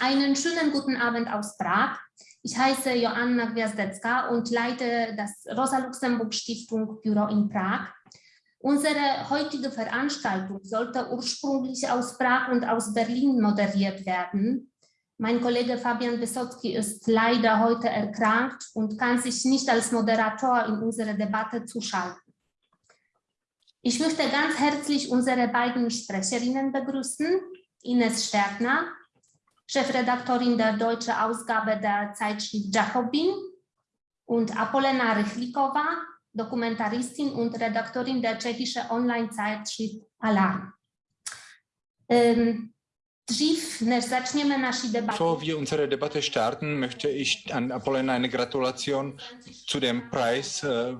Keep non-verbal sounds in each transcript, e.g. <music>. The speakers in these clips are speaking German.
Einen schönen guten Abend aus Prag. Ich heiße Joanna Gwiazdecka und leite das Rosa-Luxemburg-Stiftung Büro in Prag. Unsere heutige Veranstaltung sollte ursprünglich aus Prag und aus Berlin moderiert werden. Mein Kollege Fabian Wysocki ist leider heute erkrankt und kann sich nicht als Moderator in unsere Debatte zuschalten. Ich möchte ganz herzlich unsere beiden Sprecherinnen begrüßen. Ines Stärkner, Chefredaktorin der deutschen Ausgabe der Zeitschrift Jacobin und Apolena Rychlikova, Dokumentaristin und Redaktorin der tschechischen Online-Zeitschrift Alarm. Ähm, Bevor wir unsere Debatte starten, möchte ich an Apollon eine Gratulation zu dem Preis äh,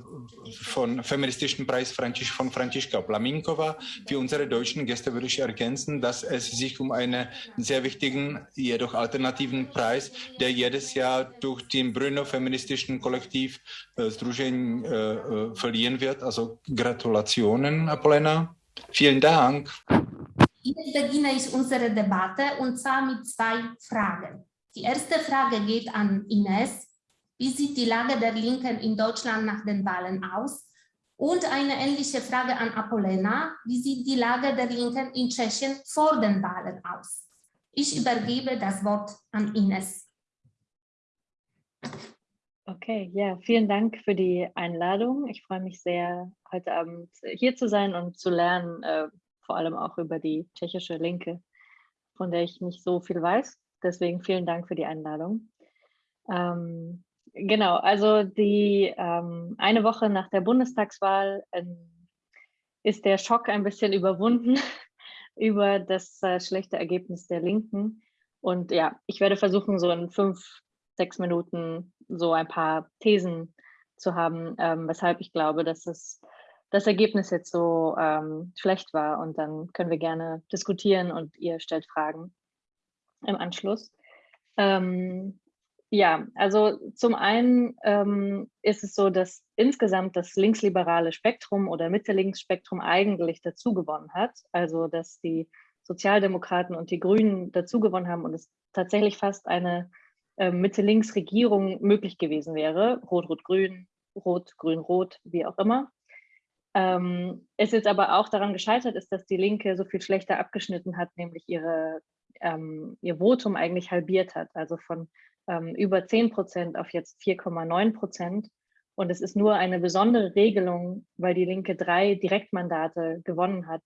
von feministischen Preis von Franziska Plaminkova. Für unsere deutschen Gäste würde ich ergänzen, dass es sich um einen sehr wichtigen, jedoch alternativen Preis, der jedes Jahr durch den Brünno feministischen Kollektiv Združení äh, äh, verliehen wird. Also Gratulationen, Apollena. Vielen Dank. Jetzt beginne ich unsere Debatte und zwar mit zwei Fragen. Die erste Frage geht an Ines. Wie sieht die Lage der Linken in Deutschland nach den Wahlen aus? Und eine ähnliche Frage an Apollena. Wie sieht die Lage der Linken in Tschechien vor den Wahlen aus? Ich übergebe das Wort an Ines. Okay, ja, vielen Dank für die Einladung. Ich freue mich sehr, heute Abend hier zu sein und zu lernen, äh, vor allem auch über die tschechische Linke, von der ich nicht so viel weiß. Deswegen vielen Dank für die Einladung. Ähm, genau, also die ähm, eine Woche nach der Bundestagswahl ähm, ist der Schock ein bisschen <laughs> überwunden über das äh, schlechte Ergebnis der Linken. Und ja, ich werde versuchen, so in fünf, sechs Minuten so ein paar Thesen zu haben, ähm, weshalb ich glaube, dass es das Ergebnis jetzt so ähm, schlecht war. Und dann können wir gerne diskutieren und ihr stellt Fragen im Anschluss. Ähm, ja, also zum einen ähm, ist es so, dass insgesamt das linksliberale Spektrum oder Mitte-Links-Spektrum eigentlich dazu gewonnen hat. Also dass die Sozialdemokraten und die Grünen dazu gewonnen haben und es tatsächlich fast eine äh, Mitte-Links-Regierung möglich gewesen wäre. Rot-Rot-Grün, Rot-Grün-Rot, wie auch immer. Ähm, es jetzt aber auch daran gescheitert ist, dass die Linke so viel schlechter abgeschnitten hat, nämlich ihre, ähm, ihr Votum eigentlich halbiert hat, also von ähm, über 10 Prozent auf jetzt 4,9 Prozent. Und es ist nur eine besondere Regelung, weil die Linke drei Direktmandate gewonnen hat,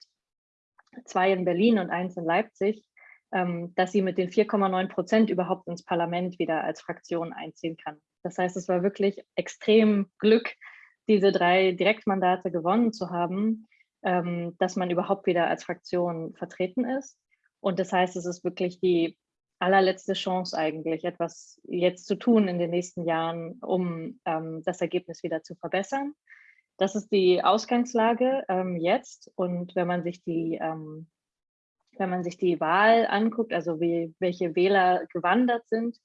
zwei in Berlin und eins in Leipzig, ähm, dass sie mit den 4,9 Prozent überhaupt ins Parlament wieder als Fraktion einziehen kann. Das heißt, es war wirklich extrem Glück, diese drei Direktmandate gewonnen zu haben, ähm, dass man überhaupt wieder als Fraktion vertreten ist. Und das heißt, es ist wirklich die allerletzte Chance eigentlich, etwas jetzt zu tun in den nächsten Jahren, um ähm, das Ergebnis wieder zu verbessern. Das ist die Ausgangslage ähm, jetzt. Und wenn man sich die ähm, wenn man sich die Wahl anguckt, also wie, welche Wähler gewandert sind,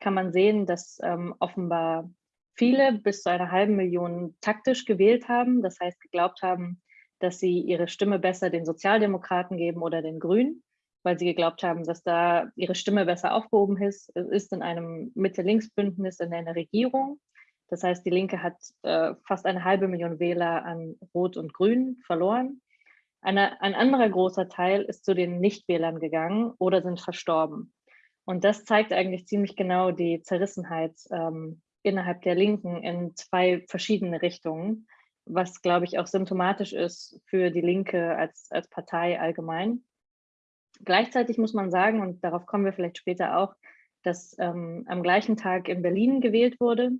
kann man sehen, dass ähm, offenbar viele bis zu einer halben Million taktisch gewählt haben, das heißt geglaubt haben, dass sie ihre Stimme besser den Sozialdemokraten geben oder den Grünen, weil sie geglaubt haben, dass da ihre Stimme besser aufgehoben ist, ist in einem Mitte-Links-Bündnis in einer Regierung. Das heißt, die Linke hat äh, fast eine halbe Million Wähler an Rot und Grün verloren. Eine, ein anderer großer Teil ist zu den Nichtwählern gegangen oder sind verstorben. Und das zeigt eigentlich ziemlich genau die Zerrissenheit ähm, innerhalb der Linken in zwei verschiedene Richtungen, was, glaube ich, auch symptomatisch ist für die Linke als, als Partei allgemein. Gleichzeitig muss man sagen, und darauf kommen wir vielleicht später auch, dass ähm, am gleichen Tag in Berlin gewählt wurde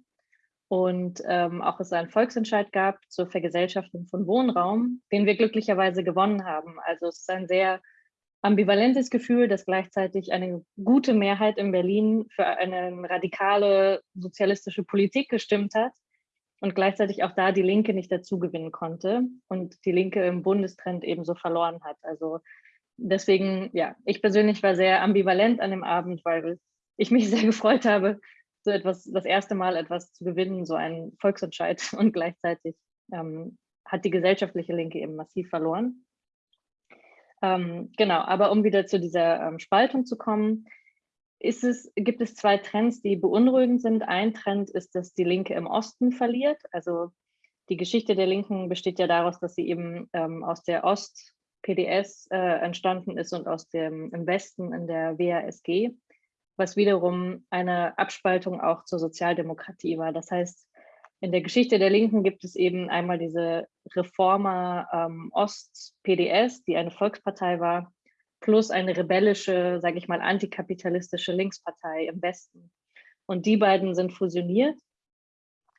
und ähm, auch es einen Volksentscheid gab zur Vergesellschaftung von Wohnraum, den wir glücklicherweise gewonnen haben. Also es ist ein sehr ambivalentes Gefühl, dass gleichzeitig eine gute Mehrheit in Berlin für eine radikale sozialistische Politik gestimmt hat und gleichzeitig auch da die Linke nicht dazu gewinnen konnte und die Linke im Bundestrend ebenso verloren hat. Also deswegen, ja, ich persönlich war sehr ambivalent an dem Abend, weil ich mich <laughs> sehr gefreut habe, so etwas, das erste Mal etwas zu gewinnen, so einen Volksentscheid und gleichzeitig ähm, hat die gesellschaftliche Linke eben massiv verloren. Ähm, genau, aber um wieder zu dieser ähm, Spaltung zu kommen, es, gibt es zwei Trends, die beunruhigend sind. Ein Trend ist, dass die Linke im Osten verliert. Also die Geschichte der Linken besteht ja daraus, dass sie eben ähm, aus der Ost-PDS äh, entstanden ist und aus dem im Westen in der WASG, was wiederum eine Abspaltung auch zur Sozialdemokratie war. Das heißt, in der Geschichte der Linken gibt es eben einmal diese Reformer ähm, Ost-PDS, die eine Volkspartei war, plus eine rebellische, sage ich mal, antikapitalistische Linkspartei im Westen. Und die beiden sind fusioniert.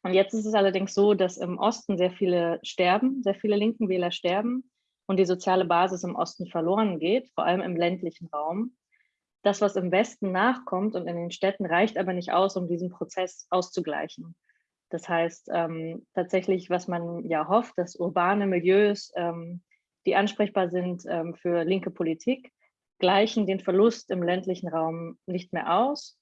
Und jetzt ist es allerdings so, dass im Osten sehr viele sterben, sehr viele linken Wähler sterben und die soziale Basis im Osten verloren geht, vor allem im ländlichen Raum. Das, was im Westen nachkommt und in den Städten, reicht aber nicht aus, um diesen Prozess auszugleichen. Das heißt, ähm, tatsächlich, was man ja hofft, dass urbane Milieus ähm, die ansprechbar sind ähm, für linke Politik, gleichen den Verlust im ländlichen Raum nicht mehr aus.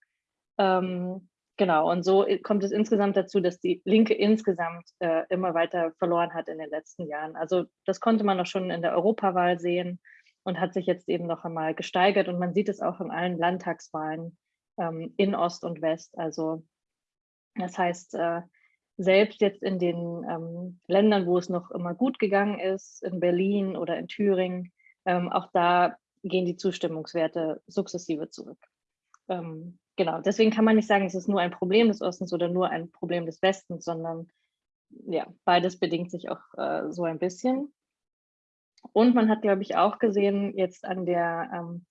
Ähm, genau, und so kommt es insgesamt dazu, dass die Linke insgesamt äh, immer weiter verloren hat in den letzten Jahren. Also das konnte man auch schon in der Europawahl sehen und hat sich jetzt eben noch einmal gesteigert. Und man sieht es auch in allen Landtagswahlen ähm, in Ost und West. Also das heißt, äh, selbst jetzt in den ähm, Ländern, wo es noch immer gut gegangen ist, in Berlin oder in Thüringen, ähm, auch da gehen die Zustimmungswerte sukzessive zurück. Ähm, genau, deswegen kann man nicht sagen, es ist nur ein Problem des Ostens oder nur ein Problem des Westens, sondern ja, beides bedingt sich auch äh, so ein bisschen. Und man hat, glaube ich, auch gesehen jetzt an der ähm,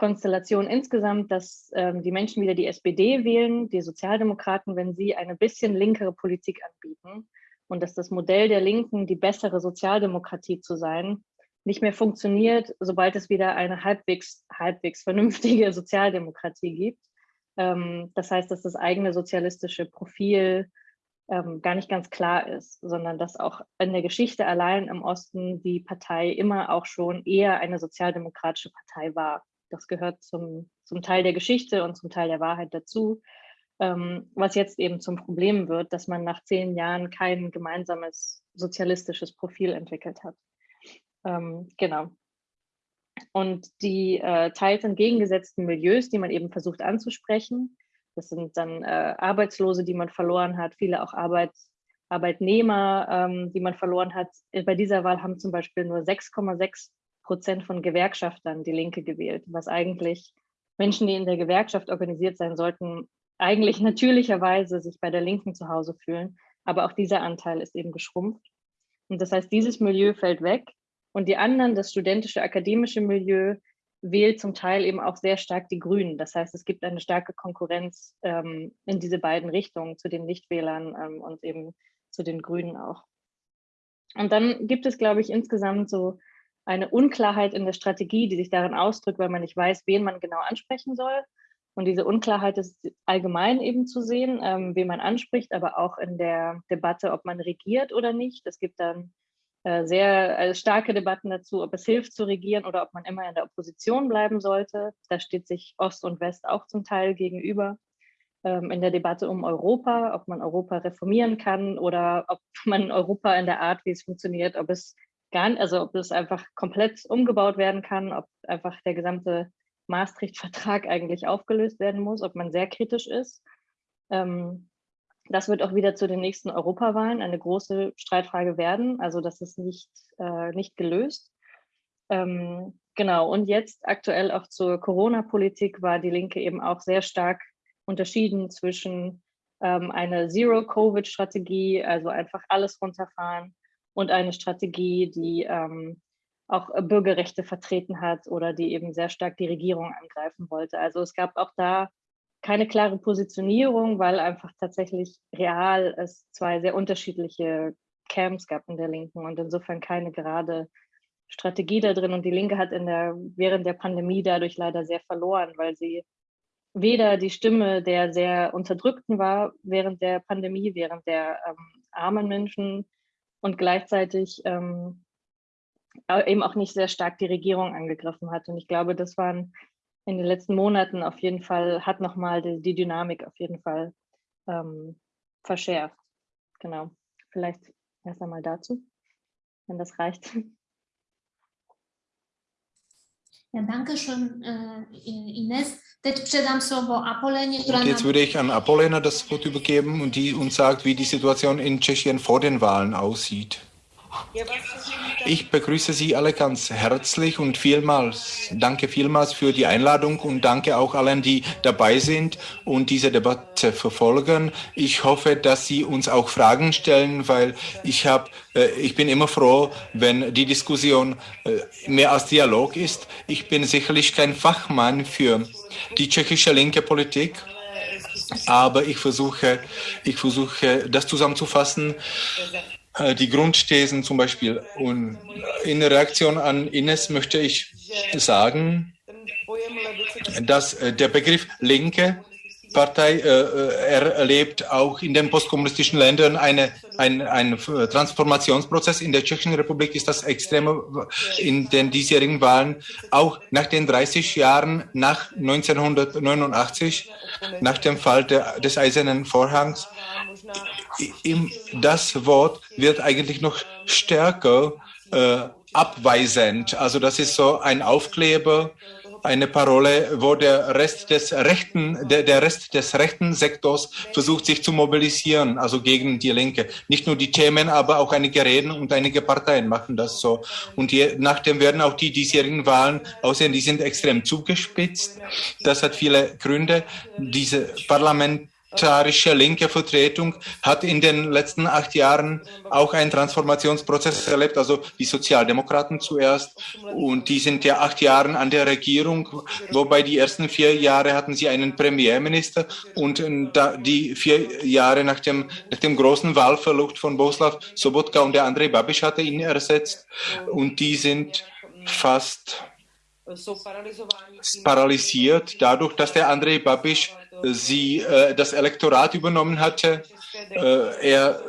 Konstellation insgesamt, dass ähm, die Menschen wieder die SPD wählen, die Sozialdemokraten, wenn sie eine bisschen linkere Politik anbieten und dass das Modell der Linken, die bessere Sozialdemokratie zu sein, nicht mehr funktioniert, sobald es wieder eine halbwegs, halbwegs vernünftige <laughs> Sozialdemokratie gibt. Ähm, das heißt, dass das eigene sozialistische Profil ähm, gar nicht ganz klar ist, sondern dass auch in der Geschichte allein im Osten die Partei immer auch schon eher eine sozialdemokratische Partei war. Das gehört zum, zum Teil der Geschichte und zum Teil der Wahrheit dazu. Ähm, was jetzt eben zum Problem wird, dass man nach zehn Jahren kein gemeinsames sozialistisches Profil entwickelt hat. Ähm, genau. Und die äh, teils entgegengesetzten Milieus, die man eben versucht anzusprechen, das sind dann äh, Arbeitslose, die man verloren hat, viele auch Arbeit, Arbeitnehmer, ähm, die man verloren hat. Bei dieser Wahl haben zum Beispiel nur 6,6 Prozent von Gewerkschaftern die Linke gewählt, was eigentlich Menschen, die in der Gewerkschaft organisiert sein sollten, eigentlich <laughs> natürlicherweise sich bei der Linken zu Hause fühlen. Aber auch dieser Anteil ist eben geschrumpft. Und das heißt, dieses Milieu fällt weg und die anderen, das studentische, akademische Milieu, wählt zum Teil eben auch sehr stark die Grünen. Das heißt, es gibt eine starke Konkurrenz ähm, in diese beiden Richtungen, zu den Nichtwählern ähm, und eben zu den Grünen auch. Und dann gibt es, glaube ich, insgesamt so eine Unklarheit in der Strategie, die sich darin ausdrückt, weil man nicht weiß, wen man genau ansprechen soll. Und diese Unklarheit ist allgemein eben zu sehen, ähm, wen man anspricht, aber auch in der Debatte, ob man regiert oder nicht. Es gibt dann äh, sehr äh, starke Debatten dazu, ob es hilft zu regieren oder ob man immer in der Opposition bleiben sollte. Da steht sich Ost und West auch zum Teil gegenüber. Ähm, in der Debatte um Europa, ob man Europa reformieren kann oder ob man Europa in der Art, wie es funktioniert, ob es gar nicht, also ob das einfach komplett umgebaut werden kann, ob einfach der gesamte Maastricht-Vertrag eigentlich aufgelöst werden muss, ob man sehr kritisch ist. Ähm, das wird auch wieder zu den nächsten Europawahlen eine große Streitfrage werden. Also das ist nicht, äh, nicht gelöst. Ähm, genau, und jetzt aktuell auch zur Corona-Politik war die Linke eben auch sehr stark unterschieden zwischen ähm, einer Zero-Covid-Strategie, also einfach alles runterfahren, und eine Strategie, die ähm, auch äh, Bürgerrechte vertreten hat oder die eben sehr stark die Regierung angreifen wollte. Also es gab auch da keine klare Positionierung, weil einfach tatsächlich real es zwei sehr unterschiedliche Camps gab in der Linken und insofern keine gerade Strategie da drin. Und die Linke hat in der, während der Pandemie dadurch leider sehr verloren, weil sie weder die Stimme der sehr Unterdrückten war während der Pandemie, während der ähm, armen Menschen und gleichzeitig ähm, eben auch nicht sehr stark die Regierung angegriffen hat. Und ich glaube, das waren in den letzten Monaten auf jeden Fall, hat nochmal die, die Dynamik auf jeden Fall ähm, verschärft. Genau. Vielleicht erst einmal dazu, wenn das reicht. Ja, danke schön, Ines. Slovo Apolenie, Und jetzt würde ich an Apolena das Wort übergeben und die uns sagt, wie die Situation in Tschechien vor den Wahlen aussieht. Ich begrüße Sie alle ganz herzlich und vielmals, danke vielmals für die Einladung und danke auch allen, die dabei sind und diese Debatte verfolgen. Ich hoffe, dass Sie uns auch Fragen stellen, weil ich habe, äh, ich bin immer froh, wenn die Diskussion äh, mehr als Dialog ist. Ich bin sicherlich kein Fachmann für die tschechische linke Politik. Aber ich versuche, ich versuche, das zusammenzufassen, die Grundthesen zum Beispiel. Und in Reaktion an Ines möchte ich sagen, dass äh, der Begriff Linke Partei äh, erlebt auch in den postkommunistischen Ländern eine, ein, ein Transformationsprozess. In der Tschechischen Republik ist das extrem in den diesjährigen Wahlen, auch nach den 30 Jahren nach 1989, nach dem Fall der, des Eisernen Vorhangs, das Wort wird eigentlich noch stärker äh, abweisend. Also das ist so ein Aufkleber, eine Parole, wo der Rest des rechten, der, der Rest des rechten Sektors versucht, sich zu mobilisieren, also gegen die Linke. Nicht nur die Themen, aber auch einige Reden und einige Parteien machen das so. Und je, nachdem werden auch die diesjährigen Wahlen aussehen, die sind extrem zugespitzt. Das hat viele Gründe. Diese Parlament parlamentarische linke Vertretung hat in den letzten acht Jahren auch einen Transformationsprozess erlebt, also die Sozialdemokraten zuerst. Und die sind ja acht Jahre an der Regierung, wobei die ersten vier Jahre hatten sie einen Premierminister und die vier Jahre nach dem, nach dem großen Wahlverlust von Boslav Sobotka und der Andrei Babiš hatte ihn ersetzt. Und die sind fast paralysiert dadurch, dass der Andrei Babiš sie äh, das Elektorat übernommen hatte. Äh, er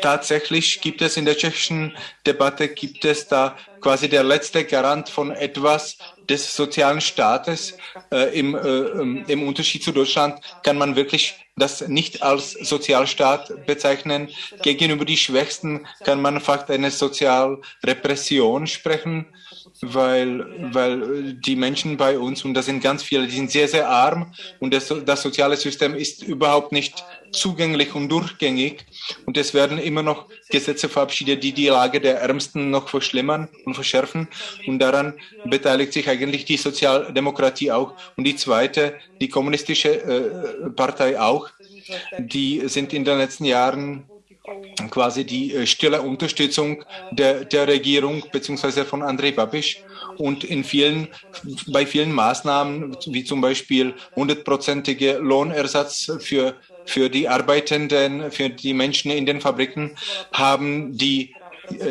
tatsächlich gibt es in der tschechischen Debatte gibt es da quasi der letzte Garant von etwas des sozialen Staates. Äh, im, äh, Im Unterschied zu Deutschland kann man wirklich das nicht als Sozialstaat bezeichnen. Gegenüber die Schwächsten kann man fast eine Sozialrepression sprechen weil, weil die Menschen bei uns, und das sind ganz viele, die sind sehr, sehr arm und das, das soziale System ist überhaupt nicht zugänglich und durchgängig. Und es werden immer noch Gesetze verabschiedet, die die Lage der Ärmsten noch verschlimmern und verschärfen. Und daran beteiligt sich eigentlich die Sozialdemokratie auch. Und die zweite, die kommunistische äh, Partei auch. Die sind in den letzten Jahren quasi die äh, stille Unterstützung der, der Regierung beziehungsweise von Andrei Babiš. Und in vielen, bei vielen Maßnahmen, wie zum Beispiel hundertprozentige Lohnersatz für, für die Arbeitenden, für die Menschen in den Fabriken, haben die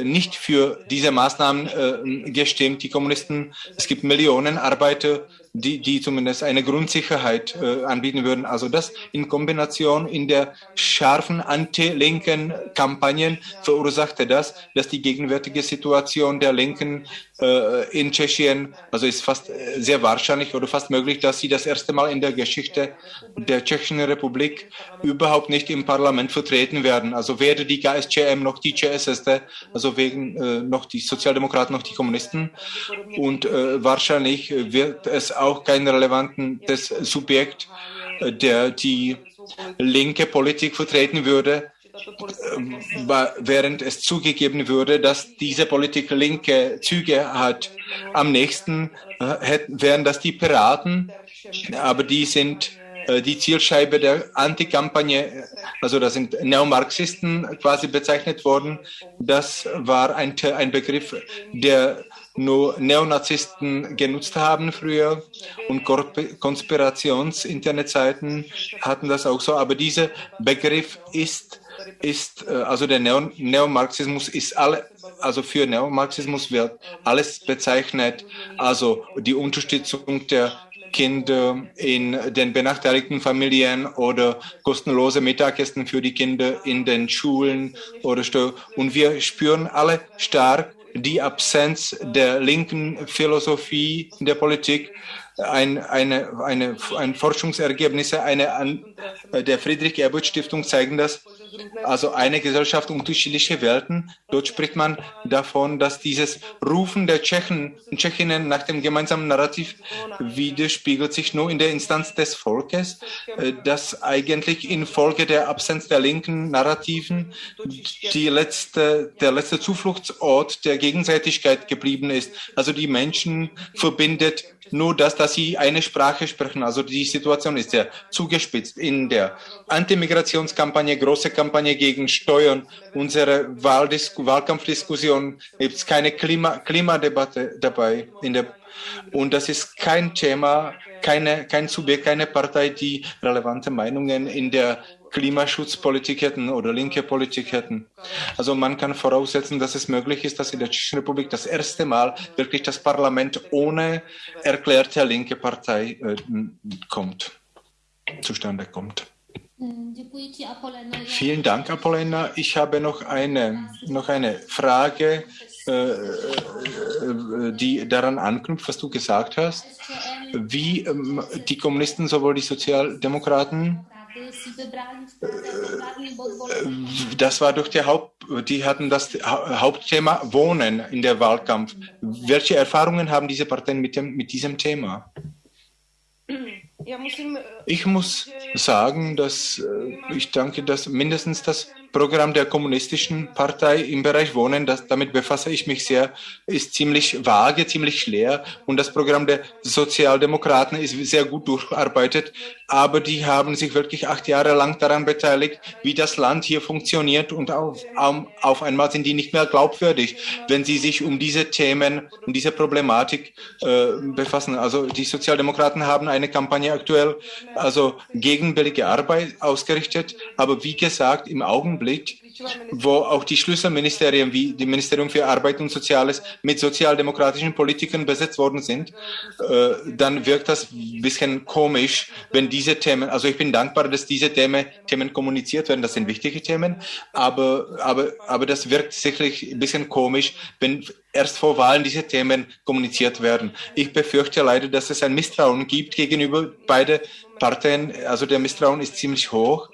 nicht für diese Maßnahmen äh, gestimmt, die Kommunisten. Es gibt Millionen Arbeiter, die, die zumindest eine Grundsicherheit äh, anbieten würden. Also das in Kombination in der scharfen anti-linken Kampagnen verursachte das, dass die gegenwärtige Situation der Linken äh, in Tschechien, also ist fast äh, sehr wahrscheinlich oder fast möglich, dass sie das erste Mal in der Geschichte der Tschechischen Republik überhaupt nicht im Parlament vertreten werden. Also weder die KSCM noch die CSSD, also wegen äh, noch die Sozialdemokraten noch die Kommunisten. Und äh, wahrscheinlich wird es auch kein relevantes Subjekt, äh, der die linke Politik vertreten würde, ähm, während es zugegeben würde, dass diese Politik linke Züge hat. Am nächsten äh, wären das die Piraten, aber die sind äh, die Zielscheibe der Antikampagne, also da sind Neomarxisten quasi bezeichnet worden. Das war ein, ein Begriff, der nur Neonazisten genutzt haben früher und Konspirations-Internetseiten hatten das auch so. Aber dieser Begriff ist, ist äh, also der Neo Neomarxismus ist alle, also für Neomarxismus wird alles bezeichnet, also die Unterstützung der Kinder in den benachteiligten Familien oder kostenlose Mittagessen für die Kinder in den Schulen oder so. Und wir spüren alle stark die Absenz der linken Philosophie in der Politik, ein, eine, eine, ein Forschungsergebnisse eine, der Friedrich Ebert Stiftung zeigen das, also eine Gesellschaft, unterschiedliche Welten. Dort spricht man davon, dass dieses Rufen der Tschechen und Tschechinnen nach dem gemeinsamen Narrativ widerspiegelt sich nur in der Instanz des Volkes, äh, das eigentlich infolge der Absenz der linken Narrativen die letzte, der letzte Zufluchtsort der Gegenseitigkeit geblieben ist. Also die Menschen verbindet nur das, dass sie eine Sprache sprechen. Also die Situation ist sehr zugespitzt. In der Antimigrationskampagne, große Kampagne gegen Steuern, unsere Wahlkampfdiskussion gibt es keine Klima Klimadebatte dabei. In der, und das ist kein Thema, keine, kein Subjekt, keine Partei, die relevante Meinungen in der Klimaschutzpolitik hätten oder linke Politik hätten. Also man kann voraussetzen, dass es möglich ist, dass in der Tschechischen Republik das erste Mal wirklich das Parlament ohne erklärte linke Partei äh, kommt, zustande kommt. Vielen Dank, Apollena. Ich habe noch eine, noch eine Frage, äh, äh, die daran anknüpft, was du gesagt hast. Wie ähm, die Kommunisten, sowohl die Sozialdemokraten, das war doch der Haupt, die hatten das Hauptthema Wohnen in der Wahlkampf. Welche Erfahrungen haben diese Parteien mit, dem, mit diesem Thema? Ich muss sagen, dass ich denke, dass mindestens das Programm der kommunistischen Partei im Bereich Wohnen, das, damit befasse ich mich sehr, ist ziemlich vage, ziemlich leer. Und das Programm der Sozialdemokraten ist sehr gut durcharbeitet. Aber die haben sich wirklich acht Jahre lang daran beteiligt, wie das Land hier funktioniert. Und auf, auf einmal sind die nicht mehr glaubwürdig, wenn sie sich um diese Themen, um diese Problematik äh, befassen. Also die Sozialdemokraten haben eine Kampagne aktuell also gegen billige Arbeit ausgerichtet. Aber wie gesagt, im Augenblick Augenblick, wo auch die Schlüsselministerien wie die Ministerium für Arbeit und Soziales mit sozialdemokratischen Politikern besetzt worden sind, äh, dann wirkt das ein bisschen komisch, wenn diese Themen, also ich bin dankbar, dass diese Themen, Themen kommuniziert werden, das sind wichtige Themen, aber, aber, aber das wirkt sicherlich ein bisschen komisch, wenn erst vor Wahlen diese Themen kommuniziert werden. Ich befürchte leider, dass es ein Misstrauen gibt gegenüber beide Parteien. Also der Misstrauen ist ziemlich hoch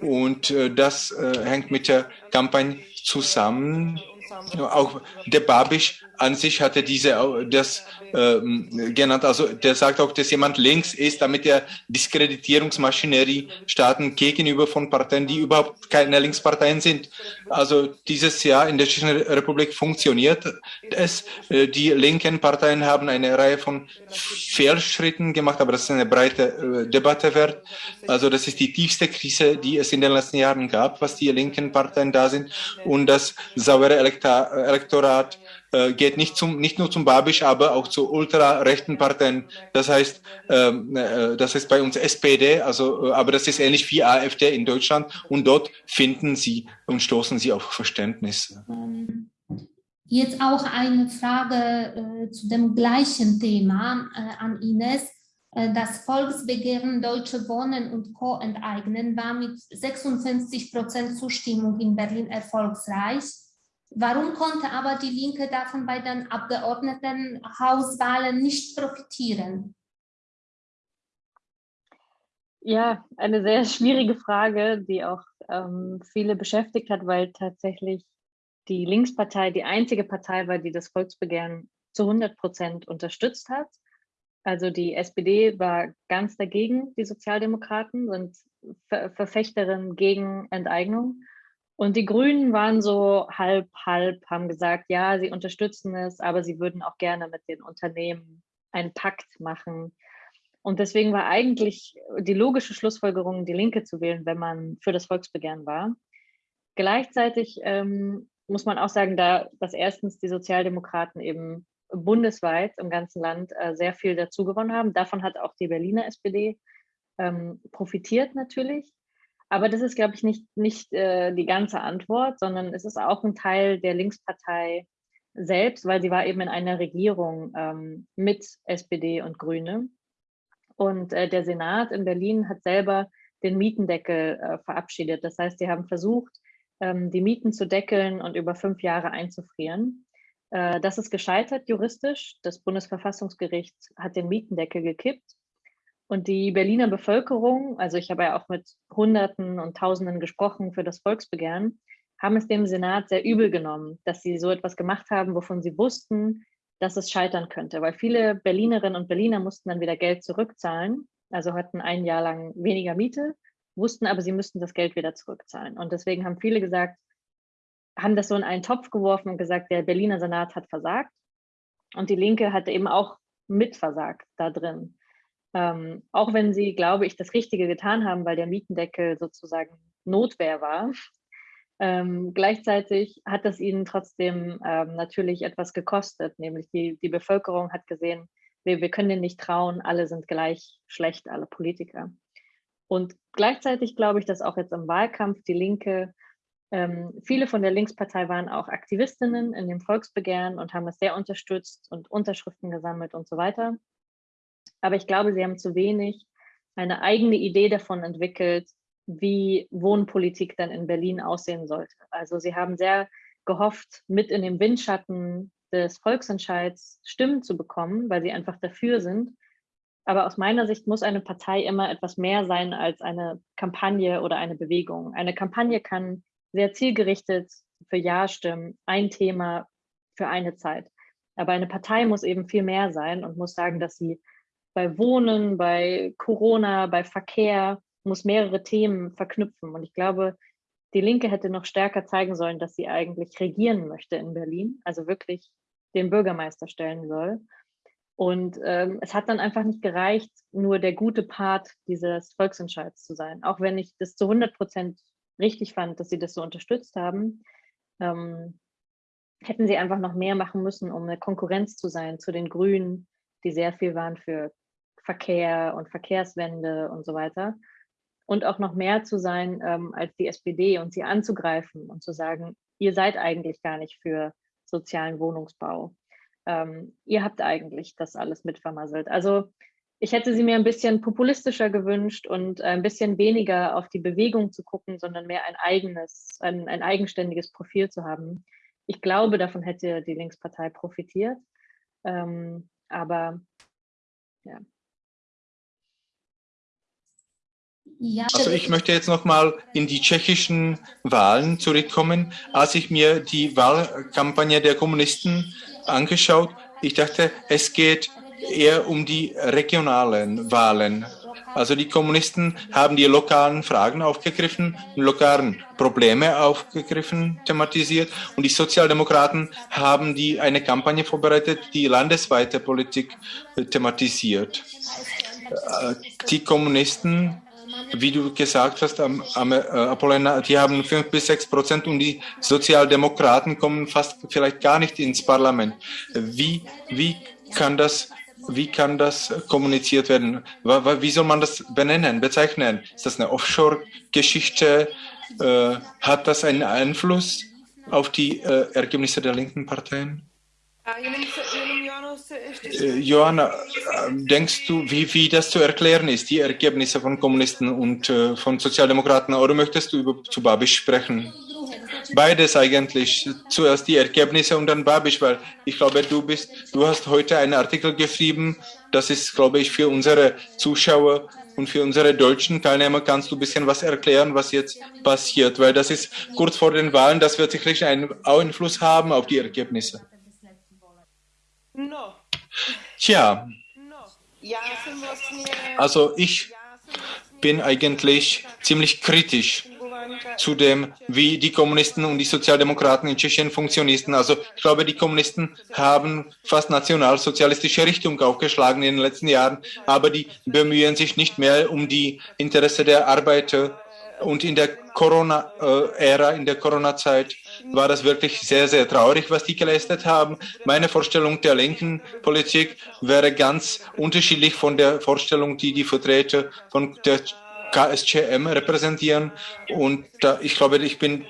und äh, das äh, hängt mit der Kampagne zusammen. Auch der Babisch an sich hatte diese, das äh, genannt. Also der sagt auch, dass jemand links ist, damit er Diskreditierungsmaschinerie starten gegenüber von Parteien, die überhaupt keine Linksparteien sind. Also dieses Jahr in der Tschechischen Republik funktioniert es. Äh, die linken Parteien haben eine Reihe von Fehlschritten gemacht, aber das ist eine breite äh, Debatte wert. Also das ist die tiefste Krise, die es in den letzten Jahren gab, was die linken Parteien da sind. Und das saubere Elektorat äh, geht nicht, zum, nicht nur zum Babisch, aber auch zu ultrarechten Parteien. Das heißt, ähm, äh, das ist bei uns SPD, also, äh, aber das ist ähnlich wie AfD in Deutschland und dort finden sie und stoßen sie auf Verständnis. Ähm, jetzt auch eine Frage zu dem gleichen Thema an Ines. Das Volksbegehren Deutsche Wohnen und Co. enteignen war mit 56 Prozent Zustimmung in Berlin erfolgsreich. Warum konnte aber die Linke davon bei den Abgeordnetenhauswahlen nicht profitieren? Ja, eine sehr schwierige Frage, die auch ähm, viele beschäftigt hat, weil tatsächlich die Linkspartei die einzige Partei war, die das Volksbegehren zu 100 Prozent unterstützt hat. Also die SPD war ganz dagegen, die Sozialdemokraten sind Ver Verfechterin gegen Enteignung. Und die Grünen waren so halb, halb, haben gesagt, ja, sie unterstützen es, aber sie würden auch gerne mit den Unternehmen einen Pakt machen. Und deswegen war eigentlich die logische Schlussfolgerung, die Linke zu wählen, wenn man für das Volksbegehren war. Gleichzeitig ähm, muss man auch sagen, da, dass erstens die Sozialdemokraten eben bundesweit im ganzen Land äh, sehr viel dazu gewonnen haben. Davon hat auch die Berliner SPD ähm, profitiert natürlich. Aber das ist, glaube ich, nicht, nicht äh, die ganze Antwort, sondern es ist auch ein Teil der Linkspartei selbst, weil sie war eben in einer Regierung ähm, mit SPD und Grüne. Und äh, der Senat in Berlin hat selber den Mietendeckel äh, verabschiedet. Das heißt, sie haben versucht, ähm, die Mieten zu deckeln und über fünf Jahre einzufrieren. Äh, das ist gescheitert juristisch. Das Bundesverfassungsgericht hat den Mietendeckel gekippt. Und die Berliner Bevölkerung, also ich habe ja auch mit Hunderten und Tausenden gesprochen für das Volksbegehren, haben es dem Senat sehr übel genommen, dass sie so etwas gemacht haben, wovon sie wussten, dass es scheitern könnte, weil viele Berlinerinnen und Berliner mussten dann wieder Geld zurückzahlen, also hatten ein Jahr lang weniger Miete, wussten aber, sie müssten das Geld wieder zurückzahlen. Und deswegen haben viele gesagt, haben das so in einen Topf geworfen und gesagt, der Berliner Senat hat versagt. Und die Linke hatte eben auch mitversagt da drin. Ähm, auch wenn sie, glaube ich, das Richtige getan haben, weil der Mietendeckel sozusagen Notwehr war, ähm, gleichzeitig hat das ihnen trotzdem ähm, natürlich etwas gekostet, nämlich die, die Bevölkerung hat gesehen, wir, wir können denen nicht trauen, alle sind gleich schlecht, alle Politiker. Und gleichzeitig glaube ich, dass auch jetzt im Wahlkampf die Linke, ähm, viele von der Linkspartei waren auch Aktivistinnen in dem Volksbegehren und haben es sehr unterstützt und Unterschriften gesammelt und so weiter. Aber ich glaube, sie haben zu wenig eine eigene Idee davon entwickelt, wie Wohnpolitik dann in Berlin aussehen sollte. Also sie haben sehr gehofft, mit in dem Windschatten des Volksentscheids Stimmen zu bekommen, weil sie einfach dafür sind. Aber aus meiner Sicht muss eine Partei immer etwas mehr sein als eine Kampagne oder eine Bewegung. Eine Kampagne kann sehr zielgerichtet für Ja stimmen, ein Thema für eine Zeit. Aber eine Partei muss eben viel mehr sein und muss sagen, dass sie bei Wohnen, bei Corona, bei Verkehr, muss mehrere Themen verknüpfen. Und ich glaube, die Linke hätte noch stärker zeigen sollen, dass sie eigentlich regieren möchte in Berlin, also wirklich den Bürgermeister stellen soll. Und ähm, es hat dann einfach nicht gereicht, nur der gute Part dieses Volksentscheids zu sein. Auch wenn ich das zu 100 Prozent richtig fand, dass sie das so unterstützt haben, ähm, hätten sie einfach noch mehr machen müssen, um eine Konkurrenz zu sein zu den Grünen, die sehr viel waren für Verkehr und Verkehrswende und so weiter und auch noch mehr zu sein ähm, als die SPD und sie anzugreifen und zu sagen, ihr seid eigentlich gar nicht für sozialen Wohnungsbau. Ähm, ihr habt eigentlich das alles mitvermasselt. Also ich hätte sie mir ein bisschen populistischer gewünscht und ein bisschen weniger auf die Bewegung zu gucken, sondern mehr ein eigenes, ein, ein eigenständiges Profil zu haben. Ich glaube, davon hätte die Linkspartei profitiert. Ähm, aber ja, Ja, also ich möchte jetzt nochmal in die tschechischen Wahlen zurückkommen. Als ich mir die Wahlkampagne der Kommunisten angeschaut, ich dachte, es geht eher um die regionalen Wahlen. Also die Kommunisten haben die lokalen Fragen aufgegriffen, lokalen Probleme aufgegriffen, thematisiert und die Sozialdemokraten haben die eine Kampagne vorbereitet, die landesweite Politik thematisiert. Äh, die Kommunisten wie du gesagt hast, am, am äh, die haben fünf bis sechs Prozent und die Sozialdemokraten kommen fast vielleicht gar nicht ins Parlament. Wie, wie kann das wie kann das kommuniziert werden? Wie soll man das benennen, bezeichnen? Ist das eine Offshore-Geschichte? Äh, hat das einen Einfluss auf die äh, Ergebnisse der linken Parteien? Äh, Johanna, denkst du, wie, wie das zu erklären ist, die Ergebnisse von Kommunisten und äh, von Sozialdemokraten, oder möchtest du über, zu Babisch sprechen? Beides eigentlich. Zuerst die Ergebnisse und dann Babisch, weil ich glaube, du bist, du hast heute einen Artikel geschrieben, das ist, glaube ich, für unsere Zuschauer und für unsere deutschen Teilnehmer kannst du ein bisschen was erklären, was jetzt passiert, weil das ist kurz vor den Wahlen, das wird sicherlich einen Einfluss haben auf die Ergebnisse. Tja, also ich bin eigentlich ziemlich kritisch zu dem, wie die Kommunisten und die Sozialdemokraten in Tschechien funktionierten. Also ich glaube, die Kommunisten haben fast nationalsozialistische Richtung aufgeschlagen in den letzten Jahren, aber die bemühen sich nicht mehr um die Interesse der Arbeiter. Und in der Corona-Ära, in der Corona-Zeit war das wirklich sehr, sehr traurig, was die geleistet haben. Meine Vorstellung der linken Politik wäre ganz unterschiedlich von der Vorstellung, die die Vertreter von der KSCM repräsentieren. Und da, ich glaube, ich bin,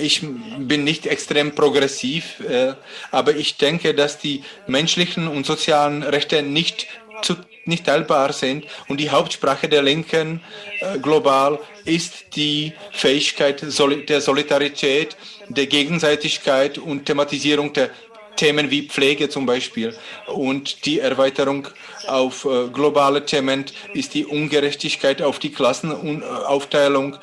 ich bin nicht extrem progressiv, äh, aber ich denke, dass die menschlichen und sozialen Rechte nicht zu nicht teilbar sind. Und die Hauptsprache der Linken äh, global ist die Fähigkeit der Solidarität, der Gegenseitigkeit und Thematisierung der Themen wie Pflege zum Beispiel und die Erweiterung auf äh, globale Themen ist die Ungerechtigkeit auf die Klassenaufteilung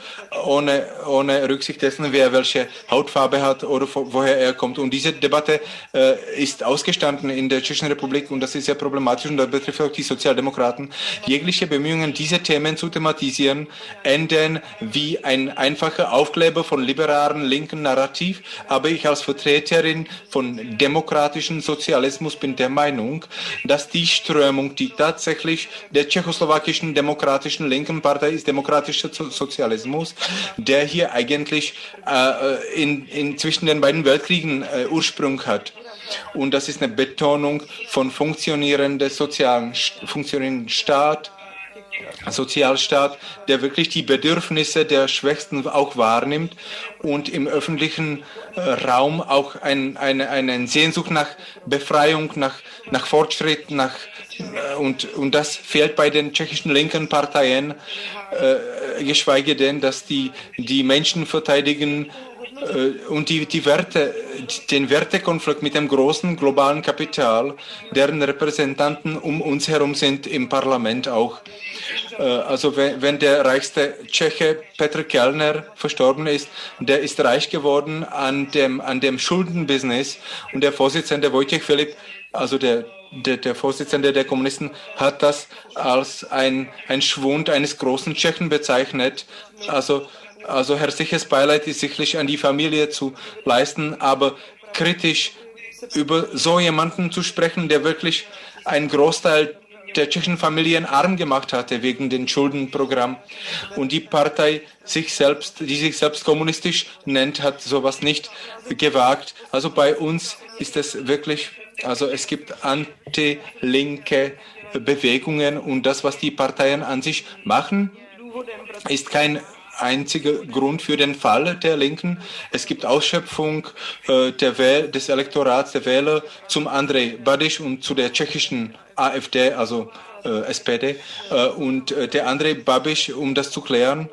ohne, ohne Rücksicht dessen, wer welche Hautfarbe hat oder woher er kommt. Und diese Debatte äh, ist ausgestanden in der Tschechischen Republik und das ist sehr problematisch und das betrifft auch die Sozialdemokraten. Jegliche Bemühungen, diese Themen zu thematisieren, enden wie ein einfacher Aufkleber von liberalen linken Narrativ. Aber ich als Vertreterin von demokratischen Sozialismus bin der Meinung, dass die Strömung, die tatsächlich der tschechoslowakischen demokratischen linken Partei ist, demokratischer Sozialismus, der hier eigentlich äh, in, in zwischen den beiden Weltkriegen äh, Ursprung hat. Und das ist eine Betonung von funktionierenden sozialen, funktionierenden Staat, Sozialstaat, der wirklich die Bedürfnisse der Schwächsten auch wahrnimmt und im öffentlichen äh, Raum auch ein, eine, eine Sehnsucht nach Befreiung, nach, nach Fortschritt, nach, äh, und, und das fehlt bei den tschechischen linken Parteien, äh, geschweige denn, dass die, die Menschen verteidigen äh, und die, die Werte, den Wertekonflikt mit dem großen globalen Kapital, deren Repräsentanten um uns herum sind im Parlament auch. Äh, also wenn, wenn der reichste Tscheche Petr Kellner verstorben ist, der ist reich geworden an dem, an dem Schuldenbusiness und der Vorsitzende Wojciech Philipp, also der der, der, Vorsitzende der Kommunisten hat das als ein, ein Schwund eines großen Tschechen bezeichnet. Also also herzliches Beileid ist sicherlich an die Familie zu leisten, aber kritisch über so jemanden zu sprechen, der wirklich einen Großteil der tschechischen Familien arm gemacht hatte wegen dem Schuldenprogramm. Und die Partei sich selbst, die sich selbst kommunistisch nennt, hat sowas nicht gewagt. Also bei uns ist es wirklich, also es gibt anti-linke Bewegungen und das, was die Parteien an sich machen, ist kein einziger Grund für den Fall der Linken. Es gibt Ausschöpfung äh, des Elektorats der Wähler zum Andrej Babiš und zu der tschechischen AfD, also äh, SPD. Äh, und äh, der Andrej Babiš, um das zu klären,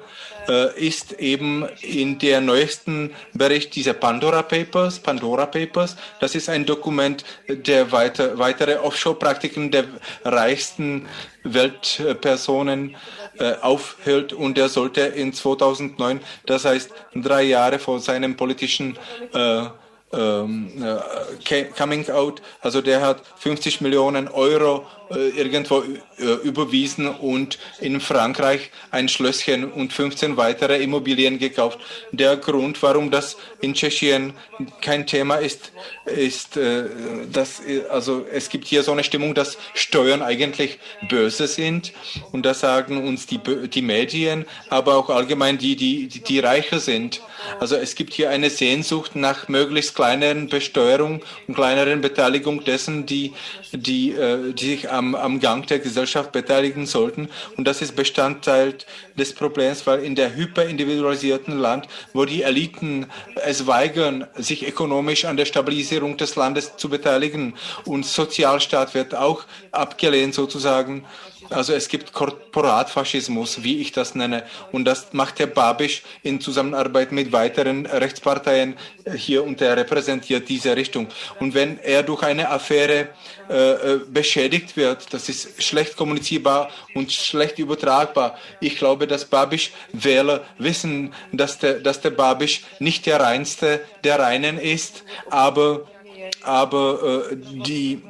äh, ist eben in der neuesten Bericht dieser Pandora Papers. Pandora Papers, das ist ein Dokument, der weiter, weitere Offshore-Praktiken der reichsten Weltpersonen äh, aufhält und der sollte in 2009, das heißt drei Jahre vor seinem politischen äh, ähm, äh, Coming Out, also der hat 50 Millionen Euro irgendwo äh, überwiesen und in Frankreich ein Schlösschen und 15 weitere Immobilien gekauft. Der Grund, warum das in Tschechien kein Thema ist, ist, äh, dass also es gibt hier so eine Stimmung, dass Steuern eigentlich böse sind und das sagen uns die, die Medien, aber auch allgemein die, die, die, die reicher sind. Also es gibt hier eine Sehnsucht nach möglichst kleineren Besteuerung und kleineren Beteiligung dessen, die, die, die sich am, am Gang der Gesellschaft beteiligen sollten. Und das ist Bestandteil des Problems, weil in der hyperindividualisierten Land, wo die Eliten es weigern, sich ökonomisch an der Stabilisierung des Landes zu beteiligen und Sozialstaat wird auch abgelehnt sozusagen, also es gibt Korporatfaschismus, wie ich das nenne. Und das macht Herr Babisch in Zusammenarbeit mit weiteren Rechtsparteien hier und er repräsentiert diese Richtung. Und wenn er durch eine Affäre äh, äh beschädigt wird, das ist schlecht kommunizierbar und schlecht übertragbar. Ich glaube, dass Babisch Wähler wissen, dass der, dass der Babisch nicht der reinste der Reinen ist, aber, aber äh, die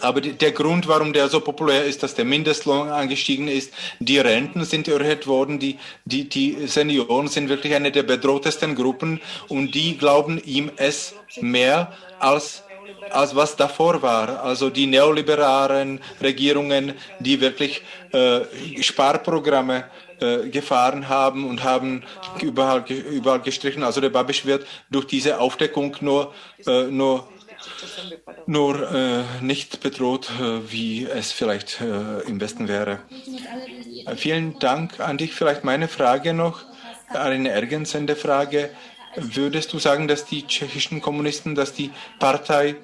aber der Grund, warum der so populär ist, dass der Mindestlohn angestiegen ist, die Renten sind erhöht worden, die, die, die Senioren sind wirklich eine der bedrohtesten Gruppen und die glauben ihm es mehr als als was davor war. Also die neoliberalen Regierungen, die wirklich äh, Sparprogramme äh, gefahren haben und haben überall, überall gestrichen. Also der Babisch wird durch diese Aufdeckung nur, äh, nur nur äh, nicht bedroht, äh, wie es vielleicht äh, im Westen wäre. Äh, vielen Dank an dich. Vielleicht meine Frage noch, eine ergänzende Frage. Würdest du sagen, dass die tschechischen Kommunisten, dass die Partei,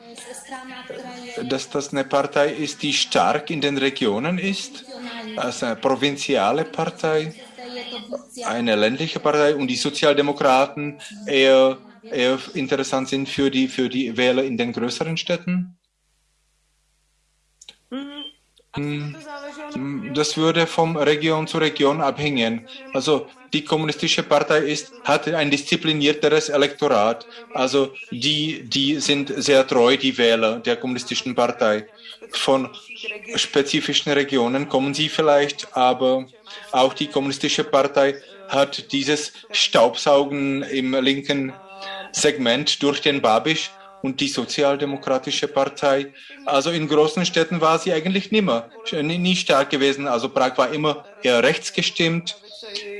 dass das eine Partei ist, die stark in den Regionen ist, als eine provinziale Partei, eine ländliche Partei und die Sozialdemokraten eher interessant sind für die, für die Wähler in den größeren Städten? hm, das würde vom Region zu Region abhängen. Also die kommunistische Partei ist, hat ein disziplinierteres Elektorat. Also die, die sind sehr treu, die Wähler der kommunistischen Partei. Von spezifischen Regionen kommen sie vielleicht, aber auch die kommunistische Partei hat dieses Staubsaugen im linken Segment durch den Babisch und die Sozialdemokratische Partei. Also in großen Städten war sie eigentlich nimmer, nie stark gewesen. Also Prag war immer eher rechts gestimmt.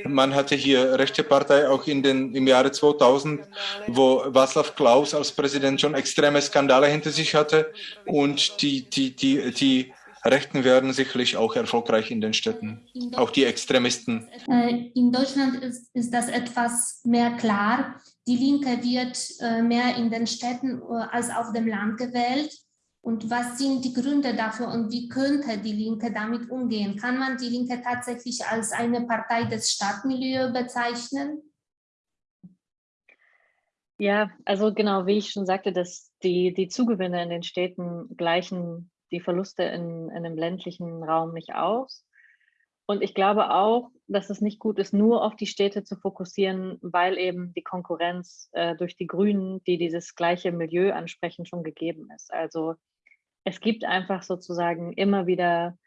Man hatte hier rechte Partei auch in den, im Jahre 2000, wo Václav Klaus als Präsident schon extreme Skandale hinter sich hatte. Und die, die, die, die Rechten werden sicherlich auch erfolgreich in den Städten, auch die Extremisten. Äh, in Deutschland ist, ist das etwas mehr klar. Die Linke wird äh, mehr in den Städten äh, als auf dem Land gewählt. Und was sind die Gründe dafür und wie könnte die Linke damit umgehen? Kann man die Linke tatsächlich als eine Partei des Stadtmilieus bezeichnen? Ja, also genau, wie ich schon sagte, dass die, die Zugewinne in den Städten gleichen die Verluste in, in einem ländlichen Raum nicht aus. Und ich glaube auch, dass es nicht gut ist, nur auf die Städte zu fokussieren, weil eben die Konkurrenz äh, durch die Grünen, die dieses gleiche Milieu ansprechen, schon gegeben ist. Also es gibt einfach sozusagen immer wieder,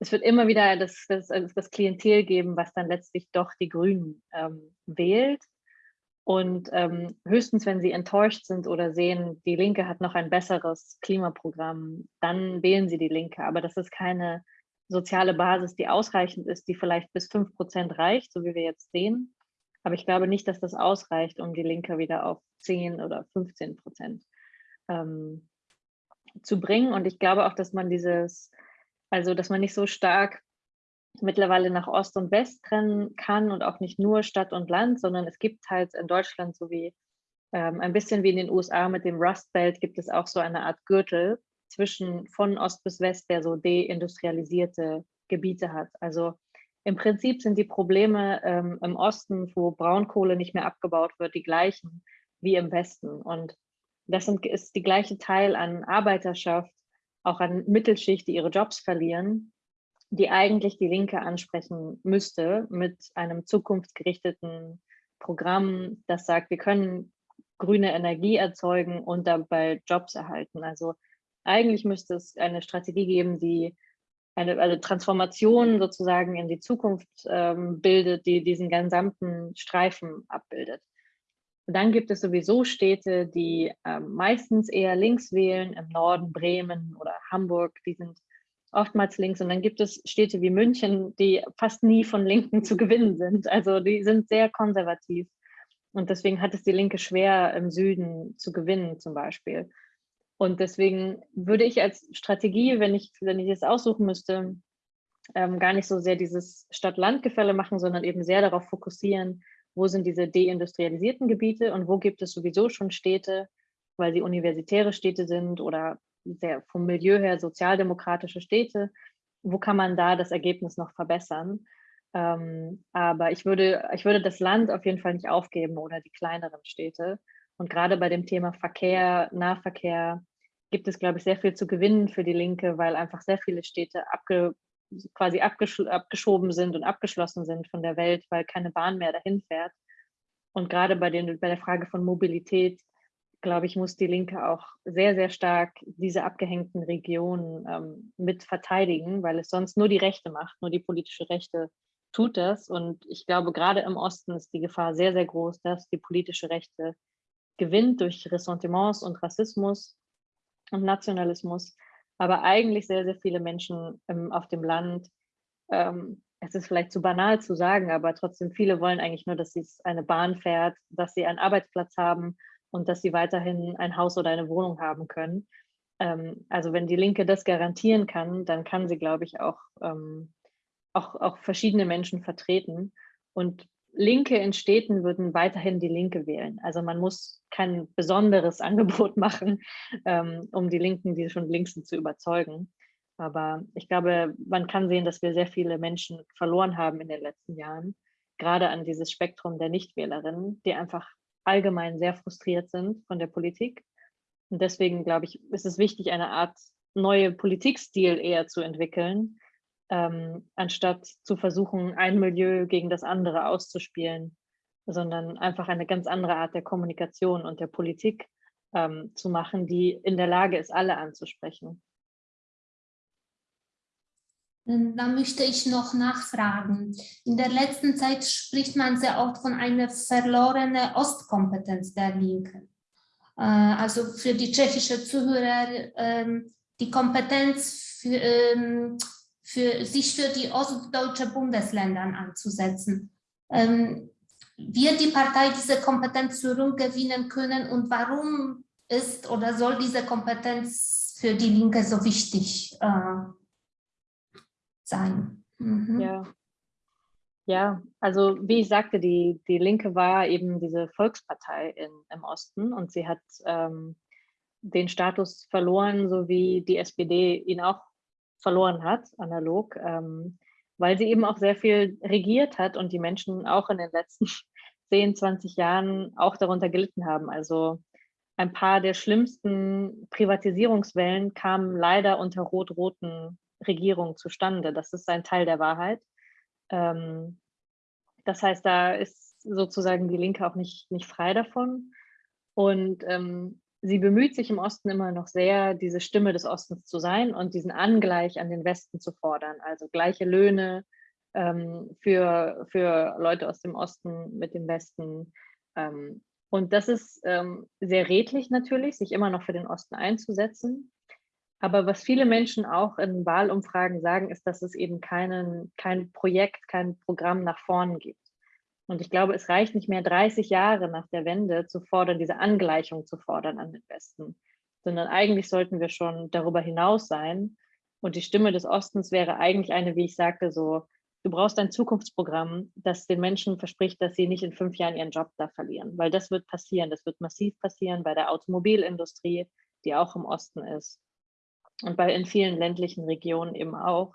es wird immer wieder das, das, das Klientel geben, was dann letztlich doch die Grünen ähm, wählt. Und ähm, höchstens, wenn sie enttäuscht sind oder sehen, die Linke hat noch ein besseres Klimaprogramm, dann wählen sie die Linke. Aber das ist keine soziale Basis, die ausreichend ist, die vielleicht bis 5 Prozent reicht, so wie wir jetzt sehen. Aber ich glaube nicht, dass das ausreicht, um die Linke wieder auf 10 oder 15 Prozent ähm, zu bringen. Und ich glaube auch, dass man dieses, also dass man nicht so stark mittlerweile nach Ost und West trennen kann und auch nicht nur Stadt und Land, sondern es gibt halt in Deutschland so wie ähm, ein bisschen wie in den USA mit dem Rust Belt gibt es auch so eine Art Gürtel zwischen von Ost bis West, der so deindustrialisierte Gebiete hat. Also im Prinzip sind die Probleme ähm, im Osten, wo Braunkohle nicht mehr abgebaut wird, die gleichen wie im Westen. Und das sind, ist die gleiche Teil an Arbeiterschaft, auch an Mittelschicht, die ihre Jobs verlieren die eigentlich die Linke ansprechen müsste mit einem zukunftsgerichteten Programm, das sagt, wir können grüne Energie erzeugen und dabei Jobs erhalten. Also eigentlich müsste es eine Strategie geben, die eine, eine Transformation sozusagen in die Zukunft ähm, bildet, die diesen gesamten Streifen abbildet. Und dann gibt es sowieso Städte, die ähm, meistens eher links wählen, im Norden Bremen oder Hamburg, die sind oftmals links. Und dann gibt es Städte wie München, die fast nie von Linken <laughs> zu gewinnen sind. Also die sind sehr konservativ. Und deswegen hat es die Linke schwer, im Süden zu gewinnen zum Beispiel. Und deswegen würde ich als Strategie, wenn ich, wenn ich es aussuchen müsste, ähm, gar nicht so sehr dieses Stadt-Land-Gefälle machen, sondern eben sehr darauf fokussieren, wo sind diese deindustrialisierten Gebiete und wo gibt es sowieso schon Städte, weil sie universitäre Städte sind oder sehr vom Milieu her sozialdemokratische Städte. Wo kann man da das Ergebnis noch verbessern? Ähm, aber ich würde, ich würde das Land auf jeden Fall nicht aufgeben oder die kleineren Städte. Und gerade bei dem Thema Verkehr, Nahverkehr gibt es, glaube ich, sehr viel zu gewinnen für die Linke, weil einfach sehr viele Städte abge, quasi abgesch abgeschoben sind und abgeschlossen sind von der Welt, weil keine Bahn mehr dahin fährt. Und gerade bei, den, bei der Frage von Mobilität glaube ich, muss die Linke auch sehr, sehr stark diese abgehängten Regionen ähm, mit verteidigen, weil es sonst nur die Rechte macht, nur die politische Rechte tut das. Und ich glaube, gerade im Osten ist die Gefahr sehr, sehr groß, dass die politische Rechte gewinnt durch Ressentiments und Rassismus und Nationalismus. Aber eigentlich sehr, sehr viele Menschen ähm, auf dem Land, ähm, es ist vielleicht zu banal zu sagen, aber trotzdem viele wollen eigentlich nur, dass sie eine Bahn fährt, dass sie einen Arbeitsplatz haben und dass sie weiterhin ein Haus oder eine Wohnung haben können. Ähm, also wenn die Linke das garantieren kann, dann kann sie, glaube ich, auch, ähm, auch, auch verschiedene Menschen vertreten. Und Linke in Städten würden weiterhin die Linke wählen. Also man muss kein besonderes <laughs> Angebot machen, ähm, um die Linken, die schon links sind, zu überzeugen. Aber ich glaube, man kann sehen, dass wir sehr viele Menschen verloren haben in den letzten Jahren, gerade an dieses Spektrum der Nichtwählerinnen, die einfach allgemein sehr frustriert sind von der Politik. Und deswegen, glaube ich, ist es wichtig, eine Art neue Politikstil eher zu entwickeln, ähm, anstatt zu versuchen, ein Milieu gegen das andere auszuspielen, sondern einfach eine ganz andere Art der Kommunikation und der Politik ähm, zu machen, die in der Lage ist, alle anzusprechen. Ähm, da möchte ich noch nachfragen. In der letzten Zeit spricht man sehr oft von einer verlorenen Ostkompetenz der Linken. Äh, also für die tschechische Zuhörer, ähm, die Kompetenz für, ähm, sich für die ostdeutsche Bundesländer anzusetzen. Wird die Partei diese Kompetenz zurückgewinnen können und warum ist oder soll diese Kompetenz für die Linke so wichtig äh, sein. Mhm. Ja. Ja, also wie ich sagte, die, die Linke war eben diese Volkspartei in, im Osten und sie hat ähm, den Status verloren, so wie die SPD ihn auch verloren hat, analog, ähm, weil sie eben auch sehr viel regiert hat und die Menschen auch in den letzten <laughs> 10, 20 Jahren auch darunter gelitten haben. Also ein paar der schlimmsten Privatisierungswellen kamen leider unter rot-roten Regierung zustande. Das ist ein Teil der Wahrheit. Ähm, das heißt, da ist sozusagen die Linke auch nicht, nicht frei davon. Und ähm, sie bemüht sich im Osten immer noch sehr, diese Stimme des Ostens zu sein und diesen Angleich an den Westen zu fordern. Also gleiche Löhne ähm, für, für Leute aus dem Osten mit dem Westen. Ähm, und das ist ähm, sehr redlich natürlich, sich immer noch für den Osten einzusetzen. Aber was viele Menschen auch in Wahlumfragen sagen, ist, dass es eben keinen, kein Projekt, kein Programm nach vorn gibt. Und ich glaube, es reicht nicht mehr 30 Jahre nach der Wende zu fordern, diese Angleichung zu fordern an den Westen, sondern eigentlich sollten wir schon darüber hinaus sein. Und die Stimme des Ostens wäre eigentlich eine, wie ich sagte, so, du brauchst ein Zukunftsprogramm, das den Menschen verspricht, dass sie nicht in fünf Jahren ihren Job da verlieren, weil das wird passieren. Das wird massiv passieren bei der Automobilindustrie, die auch im Osten ist und bei in vielen ländlichen Regionen eben auch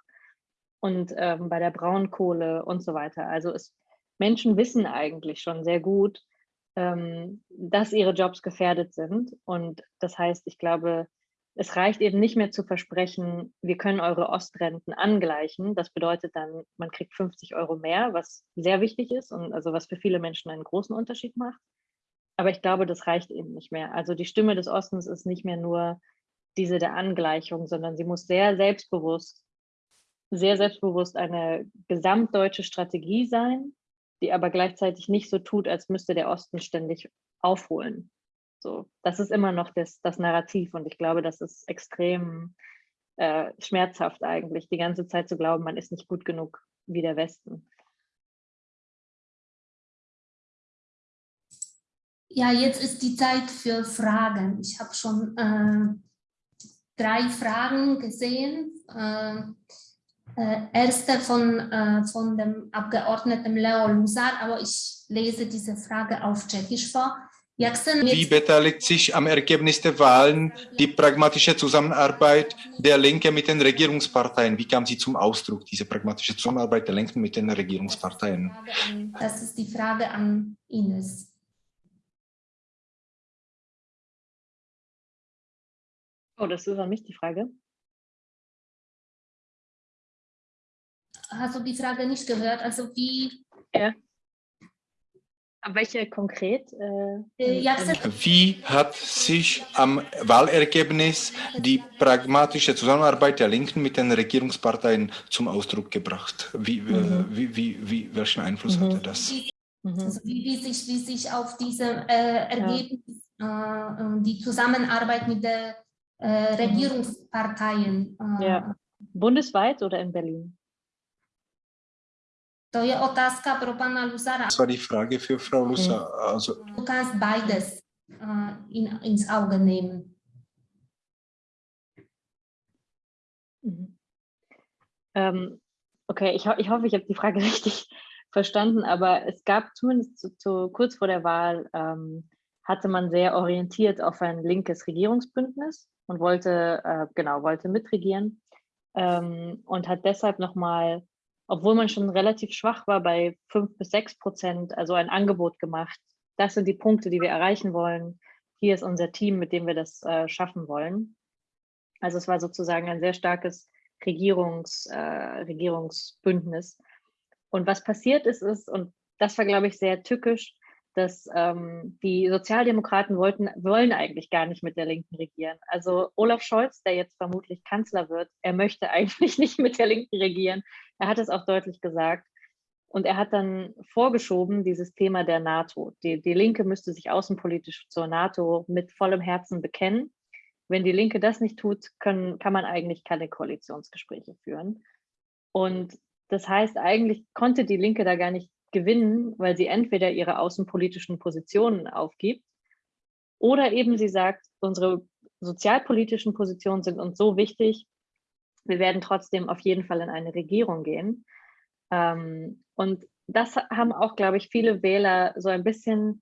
und ähm, bei der Braunkohle und so weiter. Also es, Menschen wissen eigentlich schon sehr gut, ähm, dass ihre Jobs gefährdet sind. Und das heißt, ich glaube, es reicht eben nicht mehr zu versprechen, wir können eure Ostrenten angleichen. Das bedeutet dann, man kriegt 50 Euro mehr, was sehr wichtig ist und also was für viele Menschen einen großen Unterschied macht. Aber ich glaube, das reicht eben nicht mehr. Also die Stimme des Ostens ist nicht mehr nur diese der Angleichung, sondern sie muss sehr selbstbewusst, sehr selbstbewusst eine gesamtdeutsche Strategie sein, die aber gleichzeitig nicht so tut, als müsste der Osten ständig aufholen. So, das ist immer noch das, das Narrativ und ich glaube, das ist extrem äh, schmerzhaft eigentlich, die ganze Zeit zu glauben, man ist nicht gut genug wie der Westen. Ja, jetzt ist die Zeit für Fragen. Ich habe schon äh, drei Fragen gesehen. Äh, erste von, äh, von dem Abgeordneten Leo Lusar, aber ich lese diese Frage auf Tschechisch vor. Wie beteiligt sich am Ergebnis der Wahlen die pragmatische Zusammenarbeit der Linke mit den Regierungsparteien? Wie kam sie zum Ausdruck, diese pragmatische Zusammenarbeit der Linken mit den Regierungsparteien? Das ist die Frage an Ines. Oh, das ist an mich die Frage. Hast du die Frage nicht gehört? Also wie... Ja. Welche konkret? Äh, äh wie hat sich am Wahlergebnis die pragmatische Zusammenarbeit der Linken mit den Regierungsparteien zum Ausdruck gebracht? Wie, äh, mhm. wie, wie, wie, welchen Einfluss mhm. hatte das? Mhm. Also wie, wie, sich, wie sich auf diese äh, Ergebnis, ja. äh, die Zusammenarbeit mit der äh, Regierungsparteien. Äh, ja. Bundesweit oder in Berlin? To je otázka pro pana Lusara. Das war die Frage für Frau Lusar. Also, du kannst beides uh, in, ins Auge nehmen. Mhm. Ähm, okay, ich, ho ich hoffe, ich habe die Frage <laughs> richtig verstanden, aber es gab zumindest zu, zu, kurz vor der Wahl, ähm, hatte man sehr orientiert auf ein linkes Regierungsbündnis und wollte, äh, genau, wollte mitregieren ähm, und hat deshalb nochmal, obwohl man schon relativ schwach war bei fünf bis sechs Prozent, also ein Angebot gemacht. Das sind die Punkte, die wir erreichen wollen. Hier ist unser Team, mit dem wir das äh, schaffen wollen. Also es war sozusagen ein sehr starkes Regierungs, äh, Regierungsbündnis. Und was passiert ist, ist, und das war, glaube ich, sehr tückisch, dass ähm, die Sozialdemokraten wollten, wollen eigentlich gar nicht mit der Linken regieren. Also Olaf Scholz, der jetzt vermutlich Kanzler wird, er möchte <laughs> eigentlich nicht mit der Linken regieren. Er hat es auch deutlich gesagt. Und er hat dann vorgeschoben dieses Thema der NATO. Die, die Linke müsste sich außenpolitisch zur NATO mit vollem Herzen bekennen. Wenn die Linke das nicht tut, können, kann man eigentlich keine Koalitionsgespräche führen. Und das heißt, eigentlich konnte die Linke da gar nicht gewinnen, weil sie entweder ihre außenpolitischen Positionen aufgibt oder eben sie sagt, unsere sozialpolitischen Positionen sind uns so wichtig, wir werden trotzdem auf jeden Fall in eine Regierung gehen. Ähm, und das haben auch, glaube ich, viele Wähler so ein bisschen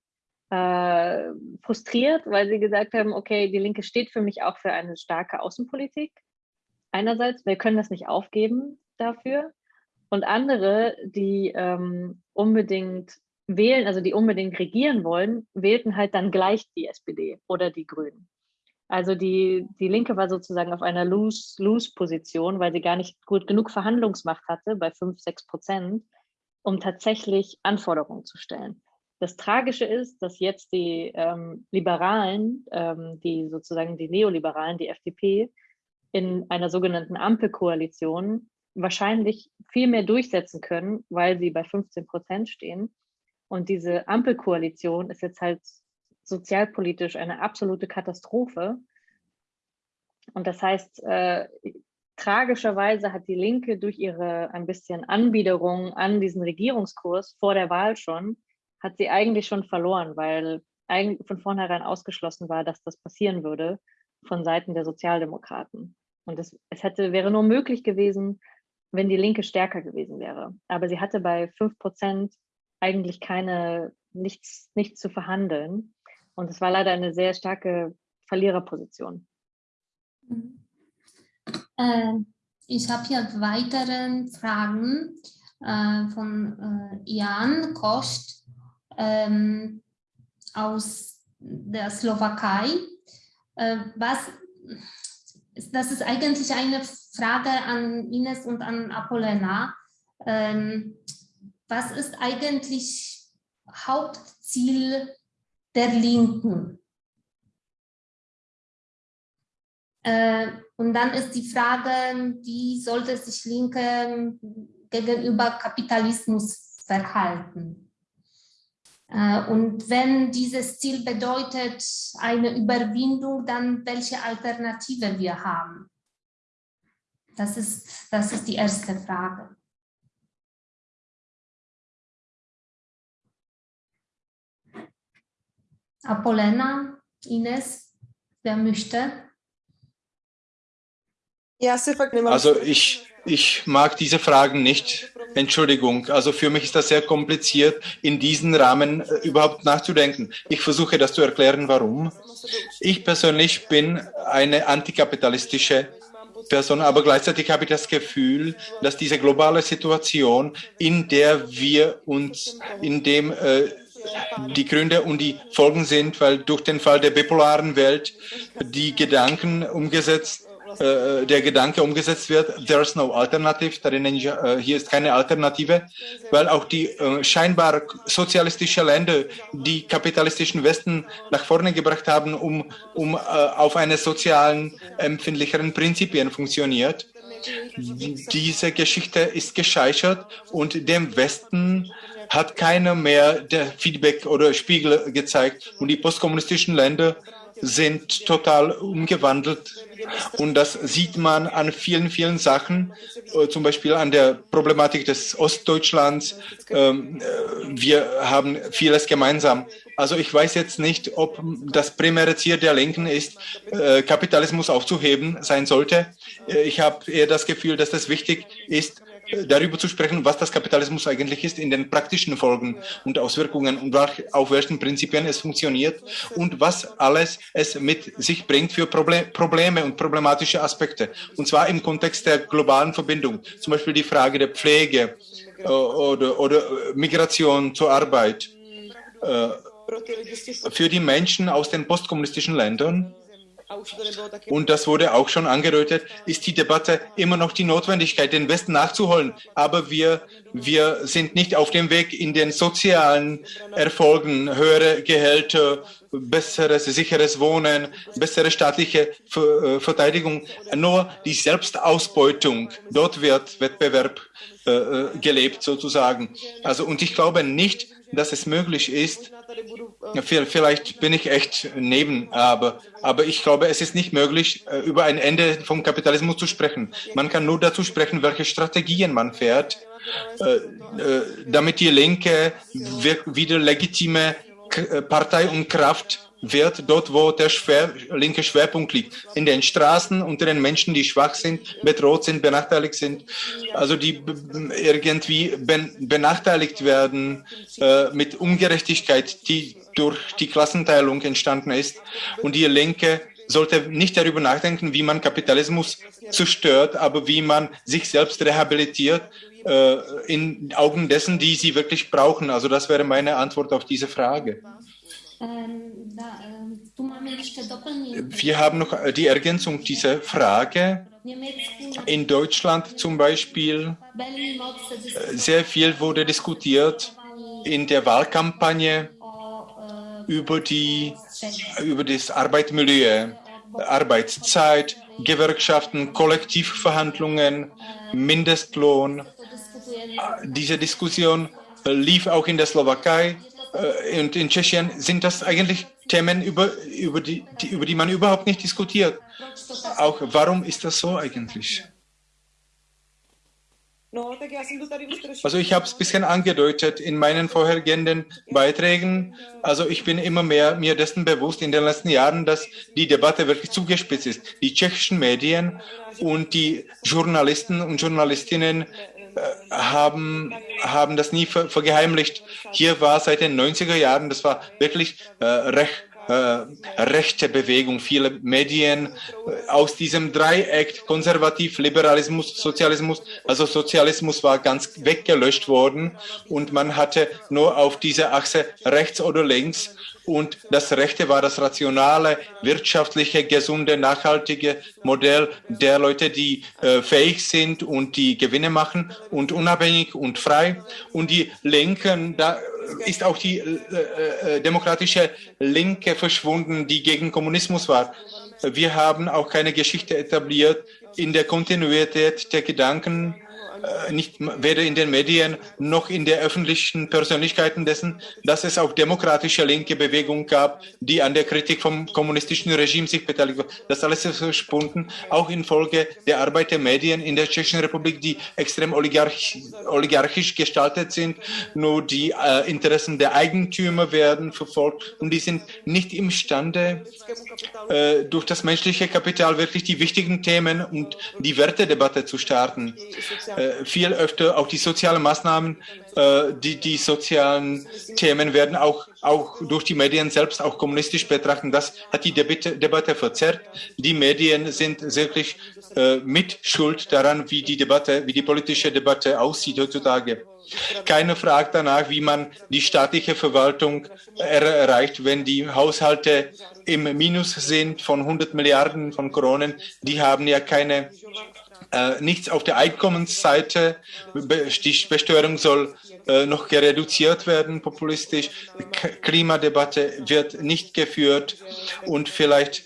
äh, frustriert, weil sie gesagt haben, okay, die Linke steht für mich auch für eine starke Außenpolitik. Einerseits, wir können das nicht aufgeben dafür. Und andere, die ähm, unbedingt wählen, also die unbedingt regieren wollen, wählten halt dann gleich die SPD oder die Grünen. Also die, die Linke war sozusagen auf einer Lose-Lose-Position, weil sie gar nicht gut genug Verhandlungsmacht hatte bei 5, 6 Prozent, um tatsächlich Anforderungen zu stellen. Das Tragische ist, dass jetzt die ähm, Liberalen, ähm, die sozusagen die Neoliberalen, die FDP, in einer sogenannten Ampelkoalition wahrscheinlich viel mehr durchsetzen können, weil sie bei 15 Prozent stehen. Und diese Ampelkoalition ist jetzt halt sozialpolitisch eine absolute Katastrophe. Und das heißt, äh, tragischerweise hat die Linke durch ihre ein bisschen Anbiederung an diesen Regierungskurs vor der Wahl schon, hat sie eigentlich schon verloren, weil eigentlich von vornherein ausgeschlossen war, dass das passieren würde von Seiten der Sozialdemokraten. Und es, es hätte, wäre nur möglich gewesen, wenn die Linke stärker gewesen wäre. Aber sie hatte bei 5 Prozent eigentlich keine, nichts, nichts zu verhandeln. Und es war leider eine sehr starke Verliererposition. Äh, ich habe hier weitere Fragen äh, von äh, Jan Kost ähm, aus der Slowakei. Äh, was, das ist eigentlich eine Frage an Ines und an Apollena. Ähm, was ist eigentlich Hauptziel der Linken? Äh, und dann ist die Frage, wie sollte sich Linke gegenüber Kapitalismus verhalten? Äh, und wenn dieses Ziel bedeutet eine Überwindung, dann welche Alternative wir haben? Das ist, das ist die erste Frage. Apollena, Ines, wer möchte? Also ich, ich mag diese Fragen nicht. Entschuldigung. Also für mich ist das sehr kompliziert, in diesen Rahmen äh, überhaupt nachzudenken. Ich versuche das zu erklären, warum. Ich persönlich bin eine antikapitalistische Person, aber gleichzeitig habe ich das Gefühl, dass diese globale Situation, in der wir uns, in dem äh, die Gründe und die Folgen sind, weil durch den Fall der bipolaren Welt die Gedanken umgesetzt äh, der Gedanke umgesetzt wird, there's no alternative, darin, äh, hier ist keine Alternative, weil auch die äh, scheinbar sozialistischen Länder, die kapitalistischen Westen nach vorne gebracht haben, um, um äh, auf eine sozialen, empfindlicheren Prinzipien funktioniert. Diese Geschichte ist gescheitert und dem Westen hat keiner mehr der Feedback oder Spiegel gezeigt und die postkommunistischen Länder sind total umgewandelt. Und das sieht man an vielen, vielen Sachen, äh, zum Beispiel an der Problematik des Ostdeutschlands. Ähm, äh, wir haben vieles gemeinsam. Also ich weiß jetzt nicht, ob das primäre Ziel der Linken ist, äh, Kapitalismus aufzuheben sein sollte. Ich habe eher das Gefühl, dass das wichtig ist, darüber zu sprechen, was das Kapitalismus eigentlich ist in den praktischen Folgen und Auswirkungen und auf welchen Prinzipien es funktioniert und was alles es mit sich bringt für Probleme und problematische Aspekte. Und zwar im Kontext der globalen Verbindung. Zum Beispiel die Frage der Pflege äh, oder, oder Migration zur Arbeit. Äh, für die Menschen aus den postkommunistischen Ländern und das wurde auch schon angedeutet, ist die Debatte immer noch die Notwendigkeit, den Westen nachzuholen. Aber wir, wir sind nicht auf dem Weg in den sozialen Erfolgen, höhere Gehälter, besseres, sicheres Wohnen, bessere staatliche äh, Verteidigung. Nur die Selbstausbeutung, dort wird Wettbewerb äh, äh, gelebt sozusagen. Also, und ich glaube nicht, dass es möglich ist, vielleicht bin ich echt neben, aber, aber ich glaube, es ist nicht möglich, äh, über ein Ende vom Kapitalismus zu sprechen. Man kann nur dazu sprechen, welche Strategien man fährt, damit die Linke wieder legitime Partei und Kraft wird dort, wo der schwer, linke Schwerpunkt liegt. In den Straßen, unter den Menschen, die schwach sind, bedroht sind, benachteiligt sind, also die irgendwie benachteiligt werden äh, mit Ungerechtigkeit, die durch die Klassenteilung entstanden ist. Und die Linke sollte nicht darüber nachdenken, wie man Kapitalismus zerstört, aber wie man sich selbst rehabilitiert äh, in Augen dessen, die sie wirklich brauchen. Also das wäre meine Antwort auf diese Frage. Wir haben noch äh, die Ergänzung dieser Frage. In Deutschland zum Beispiel, äh, sehr viel wurde diskutiert in der Wahlkampagne über, die, über das Arbeitsmilieu, Arbeitszeit, Gewerkschaften, Kollektivverhandlungen, Mindestlohn. Diese Diskussion lief auch in der Slowakei äh, und in Tschechien sind das eigentlich Themen, über, über, die, die, über die man überhaupt nicht diskutiert. Auch warum ist das so eigentlich? Also ich habe es ein bisschen angedeutet in meinen vorhergehenden Beiträgen. Also ich bin immer mehr mir dessen bewusst in den letzten Jahren, dass die Debatte wirklich zugespitzt ist. Die tschechischen Medien und die Journalisten und Journalistinnen äh, haben, haben das nie ver, vergeheimlicht. Hier war seit den 90er Jahren, das war wirklich äh, recht äh, rechte Bewegung, viele Medien äh, aus diesem Dreieck konservativ, Liberalismus, Sozialismus. Also Sozialismus war ganz weggelöscht worden und man hatte nur auf dieser Achse rechts oder links und das Rechte war das rationale, wirtschaftliche, gesunde, nachhaltige Modell der Leute, die äh, fähig sind und die Gewinne machen und unabhängig und frei. Und die Linken, da ist auch die äh, äh, demokratische Linke verschwunden, die gegen Kommunismus war. Wir haben auch keine Geschichte etabliert in der Kontinuität der Gedanken äh, nicht weder in den Medien noch in der öffentlichen Persönlichkeiten dessen, dass es auch demokratische linke Bewegungen gab, die an der Kritik vom kommunistischen Regime sich beteiligt. Das alles ist verschwunden, auch infolge der Arbeit der Medien in der Tschechischen Republik, die extrem oligarch, oligarchisch gestaltet sind. Nur die äh, Interessen der Eigentümer werden verfolgt und die sind nicht imstande, äh, durch das menschliche Kapital wirklich die wichtigen Themen und die Wertedebatte zu starten. Äh, viel öfter auch die sozialen Maßnahmen, äh, die, die sozialen Themen werden auch, auch durch die Medien selbst auch kommunistisch betrachtet. Das hat die Debatte, Debatte verzerrt. Die Medien sind wirklich äh, mit Schuld daran, wie die Debatte, wie die politische Debatte aussieht heutzutage. Keiner fragt danach, wie man die staatliche Verwaltung erreicht, wenn die Haushalte im Minus sind von 100 Milliarden von Kronen. Die haben ja keine äh, nichts auf der Einkommensseite. Die Besteuerung soll äh, noch reduziert werden, populistisch. K Klimadebatte wird nicht geführt und vielleicht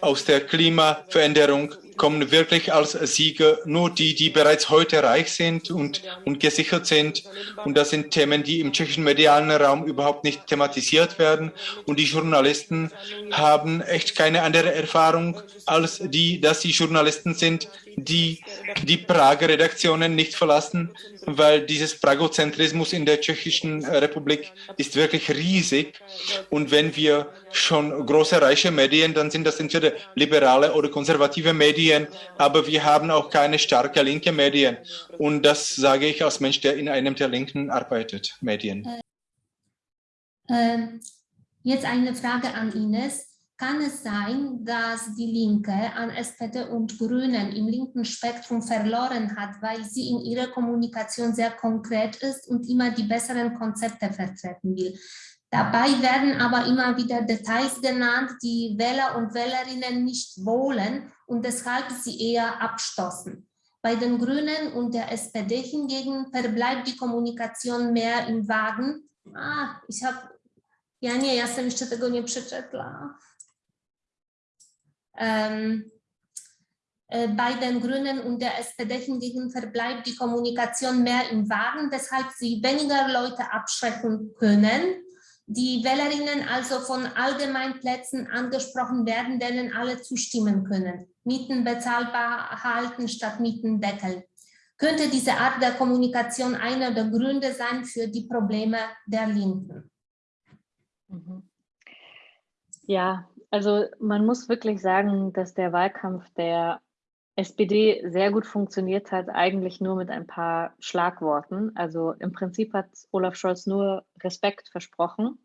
aus der Klimaveränderung kommen wirklich als Sieger nur die, die bereits heute reich sind und, und gesichert sind. Und das sind Themen, die im tschechischen medialen Raum überhaupt nicht thematisiert werden. Und die Journalisten haben echt keine andere Erfahrung als die, dass sie Journalisten sind, die die Prager Redaktionen nicht verlassen, weil dieses Pragozentrismus in der tschechischen Republik ist wirklich riesig. Und wenn wir schon große reiche Medien, dann sind das entweder liberale oder konservative Medien, aber wir haben auch keine starke linke Medien. Und das sage ich als Mensch, der in einem der Linken arbeitet, Medien. Äh, jetzt eine Frage an Ines. Kann es sein, dass die Linke an SPD und Grünen im linken Spektrum verloren hat, weil sie in ihrer Kommunikation sehr konkret ist und immer die besseren Konzepte vertreten will? Dabei werden aber immer wieder Details genannt, die Wähler und Wählerinnen nicht wollen und deshalb sie eher abstoßen. Bei den Grünen und der SPD hingegen verbleibt die Kommunikation mehr im Wagen. A, ich habe, ja nie, ja sam jeszcze tego nie przeczytała. Ähm, äh, bei den Grünen und der SPD hingegen verbleibt die Kommunikation mehr im Wagen, weshalb sie weniger Leute abschrecken können. Die Wählerinnen also von Allgemeinplätzen angesprochen werden, denen alle zustimmen können. Mieten bezahlbar halten statt Mietendeckel. Könnte diese Art der Kommunikation einer der Gründe sein für die Probleme der Linken? Mhm. Ja, also man muss wirklich sagen, dass der Wahlkampf der SPD sehr gut funktioniert hat, eigentlich nur mit ein paar Schlagworten. Also im Prinzip hat Olaf Scholz nur Respekt versprochen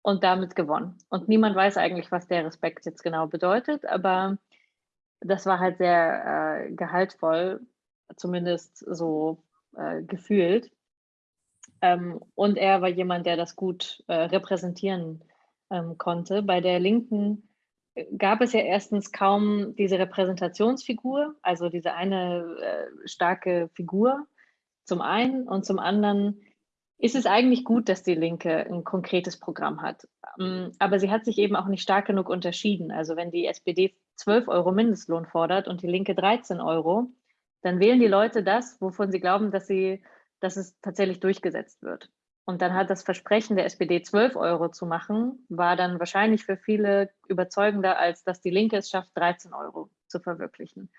und damit gewonnen. Und niemand weiß eigentlich, was der Respekt jetzt genau bedeutet, aber das war halt sehr äh, gehaltvoll, zumindest so äh, gefühlt. Ähm, und er war jemand, der das gut äh, repräsentieren ähm, konnte. Bei der Linken gab es ja erstens kaum diese Repräsentationsfigur, also diese eine äh, starke Figur zum einen und zum anderen ist es eigentlich gut, dass die Linke ein konkretes Programm hat. Ähm, aber sie hat sich eben auch nicht stark genug unterschieden. Also wenn die SPD 12 Euro Mindestlohn fordert und die Linke 13 Euro, dann wählen die Leute das, wovon sie glauben, dass, sie, dass es tatsächlich durchgesetzt wird. Und dann hat das Versprechen der SPD 12 Euro zu machen, war dann wahrscheinlich für viele überzeugender, als dass die Linke es schafft, 13 Euro zu verwirklichen.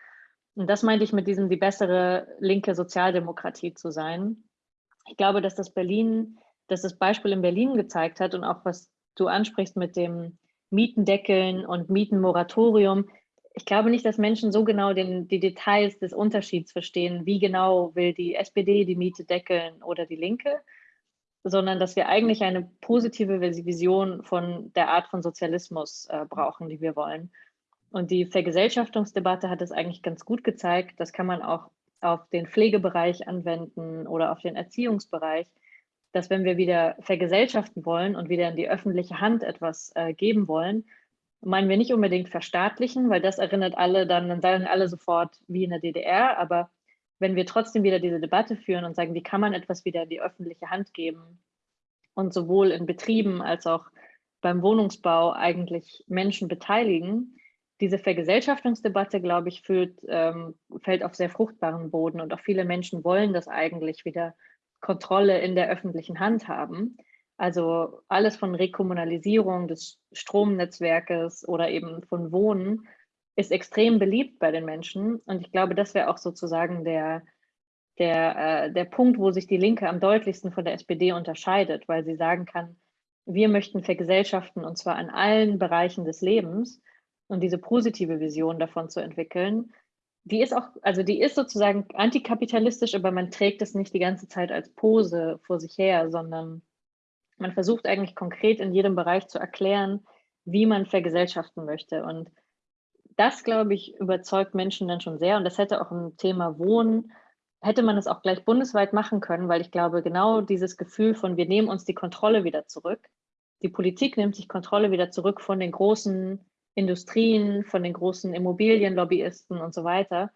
Und das meinte ich mit diesem, die bessere linke Sozialdemokratie zu sein. Ich glaube, dass das Berlin, dass das Beispiel in Berlin gezeigt hat und auch was du ansprichst mit dem Mietendeckeln und Mietenmoratorium. Ich glaube nicht, dass Menschen so genau den, die Details des Unterschieds verstehen, wie genau will die SPD die Miete deckeln oder die Linke, sondern dass wir eigentlich eine positive Vision von der Art von Sozialismus äh, brauchen, die wir wollen. Und die Vergesellschaftungsdebatte hat es eigentlich ganz gut gezeigt. Das kann man auch auf den Pflegebereich anwenden oder auf den Erziehungsbereich, dass wenn wir wieder vergesellschaften wollen und wieder in die öffentliche Hand etwas äh, geben wollen, meinen wir nicht unbedingt verstaatlichen, weil das erinnert alle dann, dann sagen alle sofort wie in der DDR, aber wenn wir trotzdem wieder diese Debatte führen und sagen, wie kann man etwas wieder in die öffentliche Hand geben und sowohl in Betrieben als auch beim Wohnungsbau eigentlich Menschen beteiligen, diese Vergesellschaftungsdebatte, glaube ich, führt, ähm, fällt auf sehr fruchtbaren Boden und auch viele Menschen wollen das eigentlich wieder Kontrolle in der öffentlichen Hand haben. Also alles von Rekommunalisierung des Stromnetzwerkes oder eben von Wohnen ist extrem beliebt bei den Menschen. Und ich glaube, das wäre auch sozusagen der, der, äh, der Punkt, wo sich die Linke am deutlichsten von der SPD unterscheidet, weil sie sagen kann, wir möchten vergesellschaften und zwar an allen Bereichen des Lebens und diese positive Vision davon zu entwickeln, die ist auch, also die ist sozusagen antikapitalistisch, aber man trägt es nicht die ganze Zeit als Pose vor sich her, sondern man versucht eigentlich konkret in jedem Bereich zu erklären, wie man vergesellschaften möchte. Und das, glaube ich, überzeugt Menschen dann schon sehr. Und das hätte auch im Thema Wohnen, hätte man es auch gleich bundesweit machen können, weil ich glaube, genau dieses Gefühl von, wir nehmen uns die Kontrolle wieder zurück. Die Politik nimmt sich Kontrolle wieder zurück von den großen Industrien, von den großen Immobilienlobbyisten und so weiter.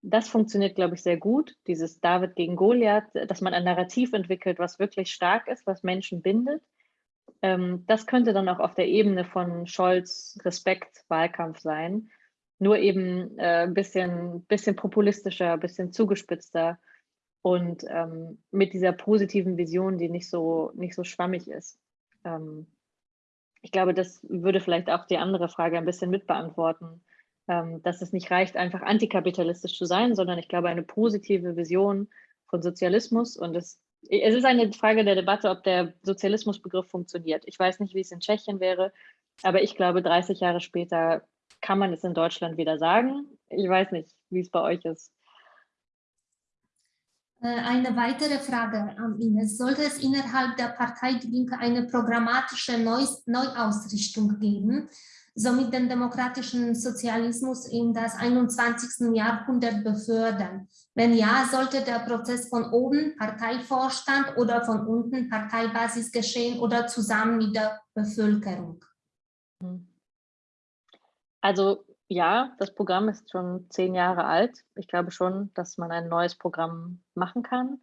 Das funktioniert, glaube ich, sehr gut. Dieses David gegen Goliath, dass man ein Narrativ entwickelt, was wirklich stark ist, was Menschen bindet ähm, das könnte dann auch auf der Ebene von Scholz Respekt Wahlkampf sein nur eben äh, ein bisschen, bisschen populistischer, ein bisschen zugespitzter und ähm, mit dieser positiven Vision, die nicht so, nicht so schwammig ist. Ähm, ich glaube, das würde vielleicht auch die andere Frage ein bisschen mitbeantworten, ähm, dass es nicht reicht, einfach antikapitalistisch zu sein, sondern ich glaube, eine positive Vision von Sozialismus und es, es ist eine Frage der Debatte, ob der Sozialismusbegriff funktioniert. Ich weiß nicht, wie es in Tschechien wäre, aber ich glaube, 30 Jahre später kann man es in Deutschland wieder sagen. Ich weiß nicht, wie es bei euch ist. Äh, eine weitere Frage an Ines. Sollte es innerhalb der Partei Die Linke eine programmatische Neuausrichtung geben? somit den demokratischen Sozialismus in das 21. Jahrhundert befördern? Wenn ja, sollte der Prozess von oben, Parteivorstand oder von unten, Parteibasis geschehen oder zusammen mit der Bevölkerung? Also ja, das Programm ist schon zehn Jahre alt. Ich glaube schon, dass man ein neues Programm machen kann.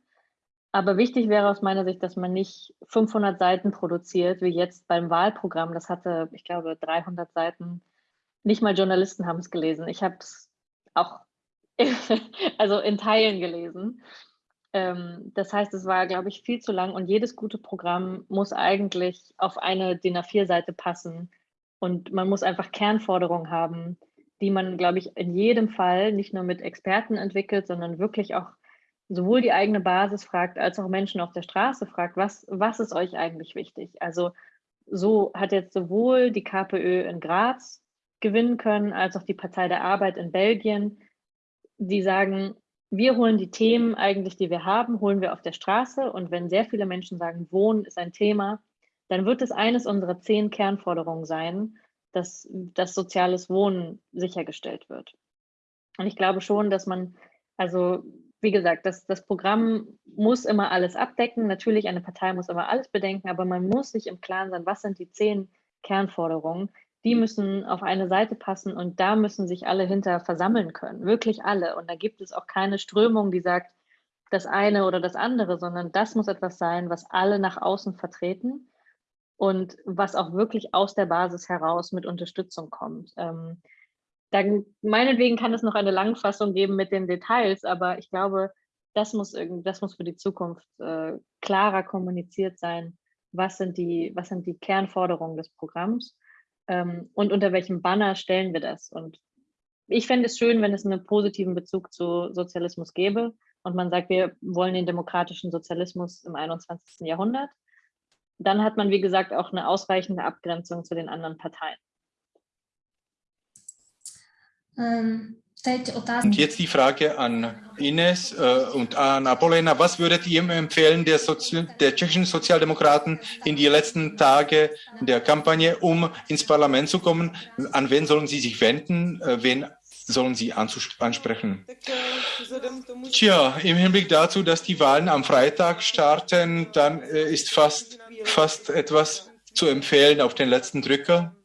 Aber wichtig wäre aus meiner Sicht, dass man nicht 500 Seiten produziert, wie jetzt beim Wahlprogramm. Das hatte, ich glaube, 300 Seiten. Nicht mal Journalisten haben es gelesen. Ich habe es auch <laughs> also in Teilen gelesen. Ähm, das heißt, es war, glaube ich, viel zu lang und jedes gute Programm muss eigentlich auf eine DIN A4-Seite passen und man muss einfach Kernforderungen haben, die man, glaube ich, in jedem Fall nicht nur mit Experten entwickelt, sondern wirklich auch sowohl die eigene Basis fragt, als auch Menschen auf der Straße fragt, was, was ist euch eigentlich wichtig? Also so hat jetzt sowohl die KPÖ in Graz gewinnen können, als auch die Partei der Arbeit in Belgien, die sagen, wir holen die Themen eigentlich, die wir haben, holen wir auf der Straße. Und wenn sehr viele Menschen sagen, Wohnen ist ein Thema, dann wird es eines unserer zehn Kernforderungen sein, dass das soziales Wohnen sichergestellt wird. Und ich glaube schon, dass man, also wie gesagt, das, das Programm muss immer alles abdecken. Natürlich, eine Partei muss immer alles bedenken, aber man muss sich im Klaren sein, was sind die zehn Kernforderungen. Die müssen auf eine Seite passen und da müssen sich alle hinter versammeln können, wirklich alle. Und da gibt es auch keine Strömung, die sagt, das eine oder das andere, sondern das muss etwas sein, was alle nach außen vertreten und was auch wirklich aus der Basis heraus mit Unterstützung kommt. Ähm, dann meinetwegen kann es noch eine Langfassung geben mit den Details, aber ich glaube, das muss, irgend, das muss für die Zukunft äh, klarer kommuniziert sein. Was sind, die, was sind die Kernforderungen des Programms ähm, und unter welchem Banner stellen wir das? Und ich fände es schön, wenn es einen positiven Bezug zu Sozialismus gäbe und man sagt, wir wollen den demokratischen Sozialismus im 21. Jahrhundert. Dann hat man, wie gesagt, auch eine ausreichende Abgrenzung zu den anderen Parteien. Ähm, und jetzt die Frage an Ines äh, und an Apolena. Was würdet ihr empfehlen der, Sozi der tschechischen Sozialdemokraten in die letzten Tage der Kampagne, um ins Parlament zu kommen? An wen sollen sie sich wenden? Äh, wen sollen sie ansprechen? Tja, im Hinblick dazu, dass die Wahlen am Freitag starten, dann äh, ist fast, fast etwas zu empfehlen auf den letzten Drücker.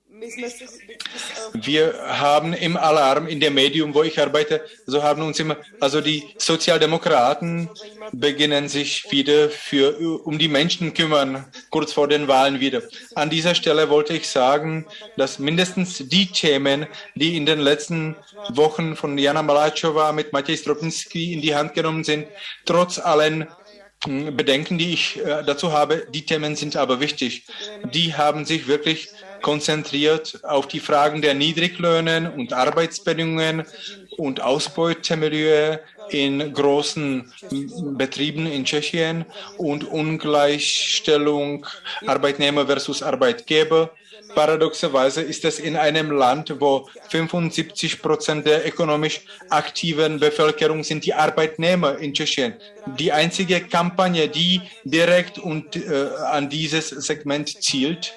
Wir haben im Alarm in dem Medium, wo ich arbeite, so haben uns immer, also die Sozialdemokraten beginnen sich wieder für, um die Menschen kümmern, kurz vor den Wahlen wieder. An dieser Stelle wollte ich sagen, dass mindestens die Themen, die in den letzten Wochen von Jana Malachowa mit Matej Stropinski in die Hand genommen sind, trotz allen Bedenken, die ich äh, dazu habe, die Themen sind aber wichtig. Die haben sich wirklich konzentriert auf die Fragen der Niedriglöhnen und Arbeitsbedingungen und Ausbeutemilieu in großen Betrieben in Tschechien und Ungleichstellung Arbeitnehmer versus Arbeitgeber. Paradoxerweise ist es in einem Land, wo 75 Prozent der ökonomisch aktiven Bevölkerung sind die Arbeitnehmer in Tschechien. Die einzige Kampagne, die direkt und, äh, an dieses Segment zielt,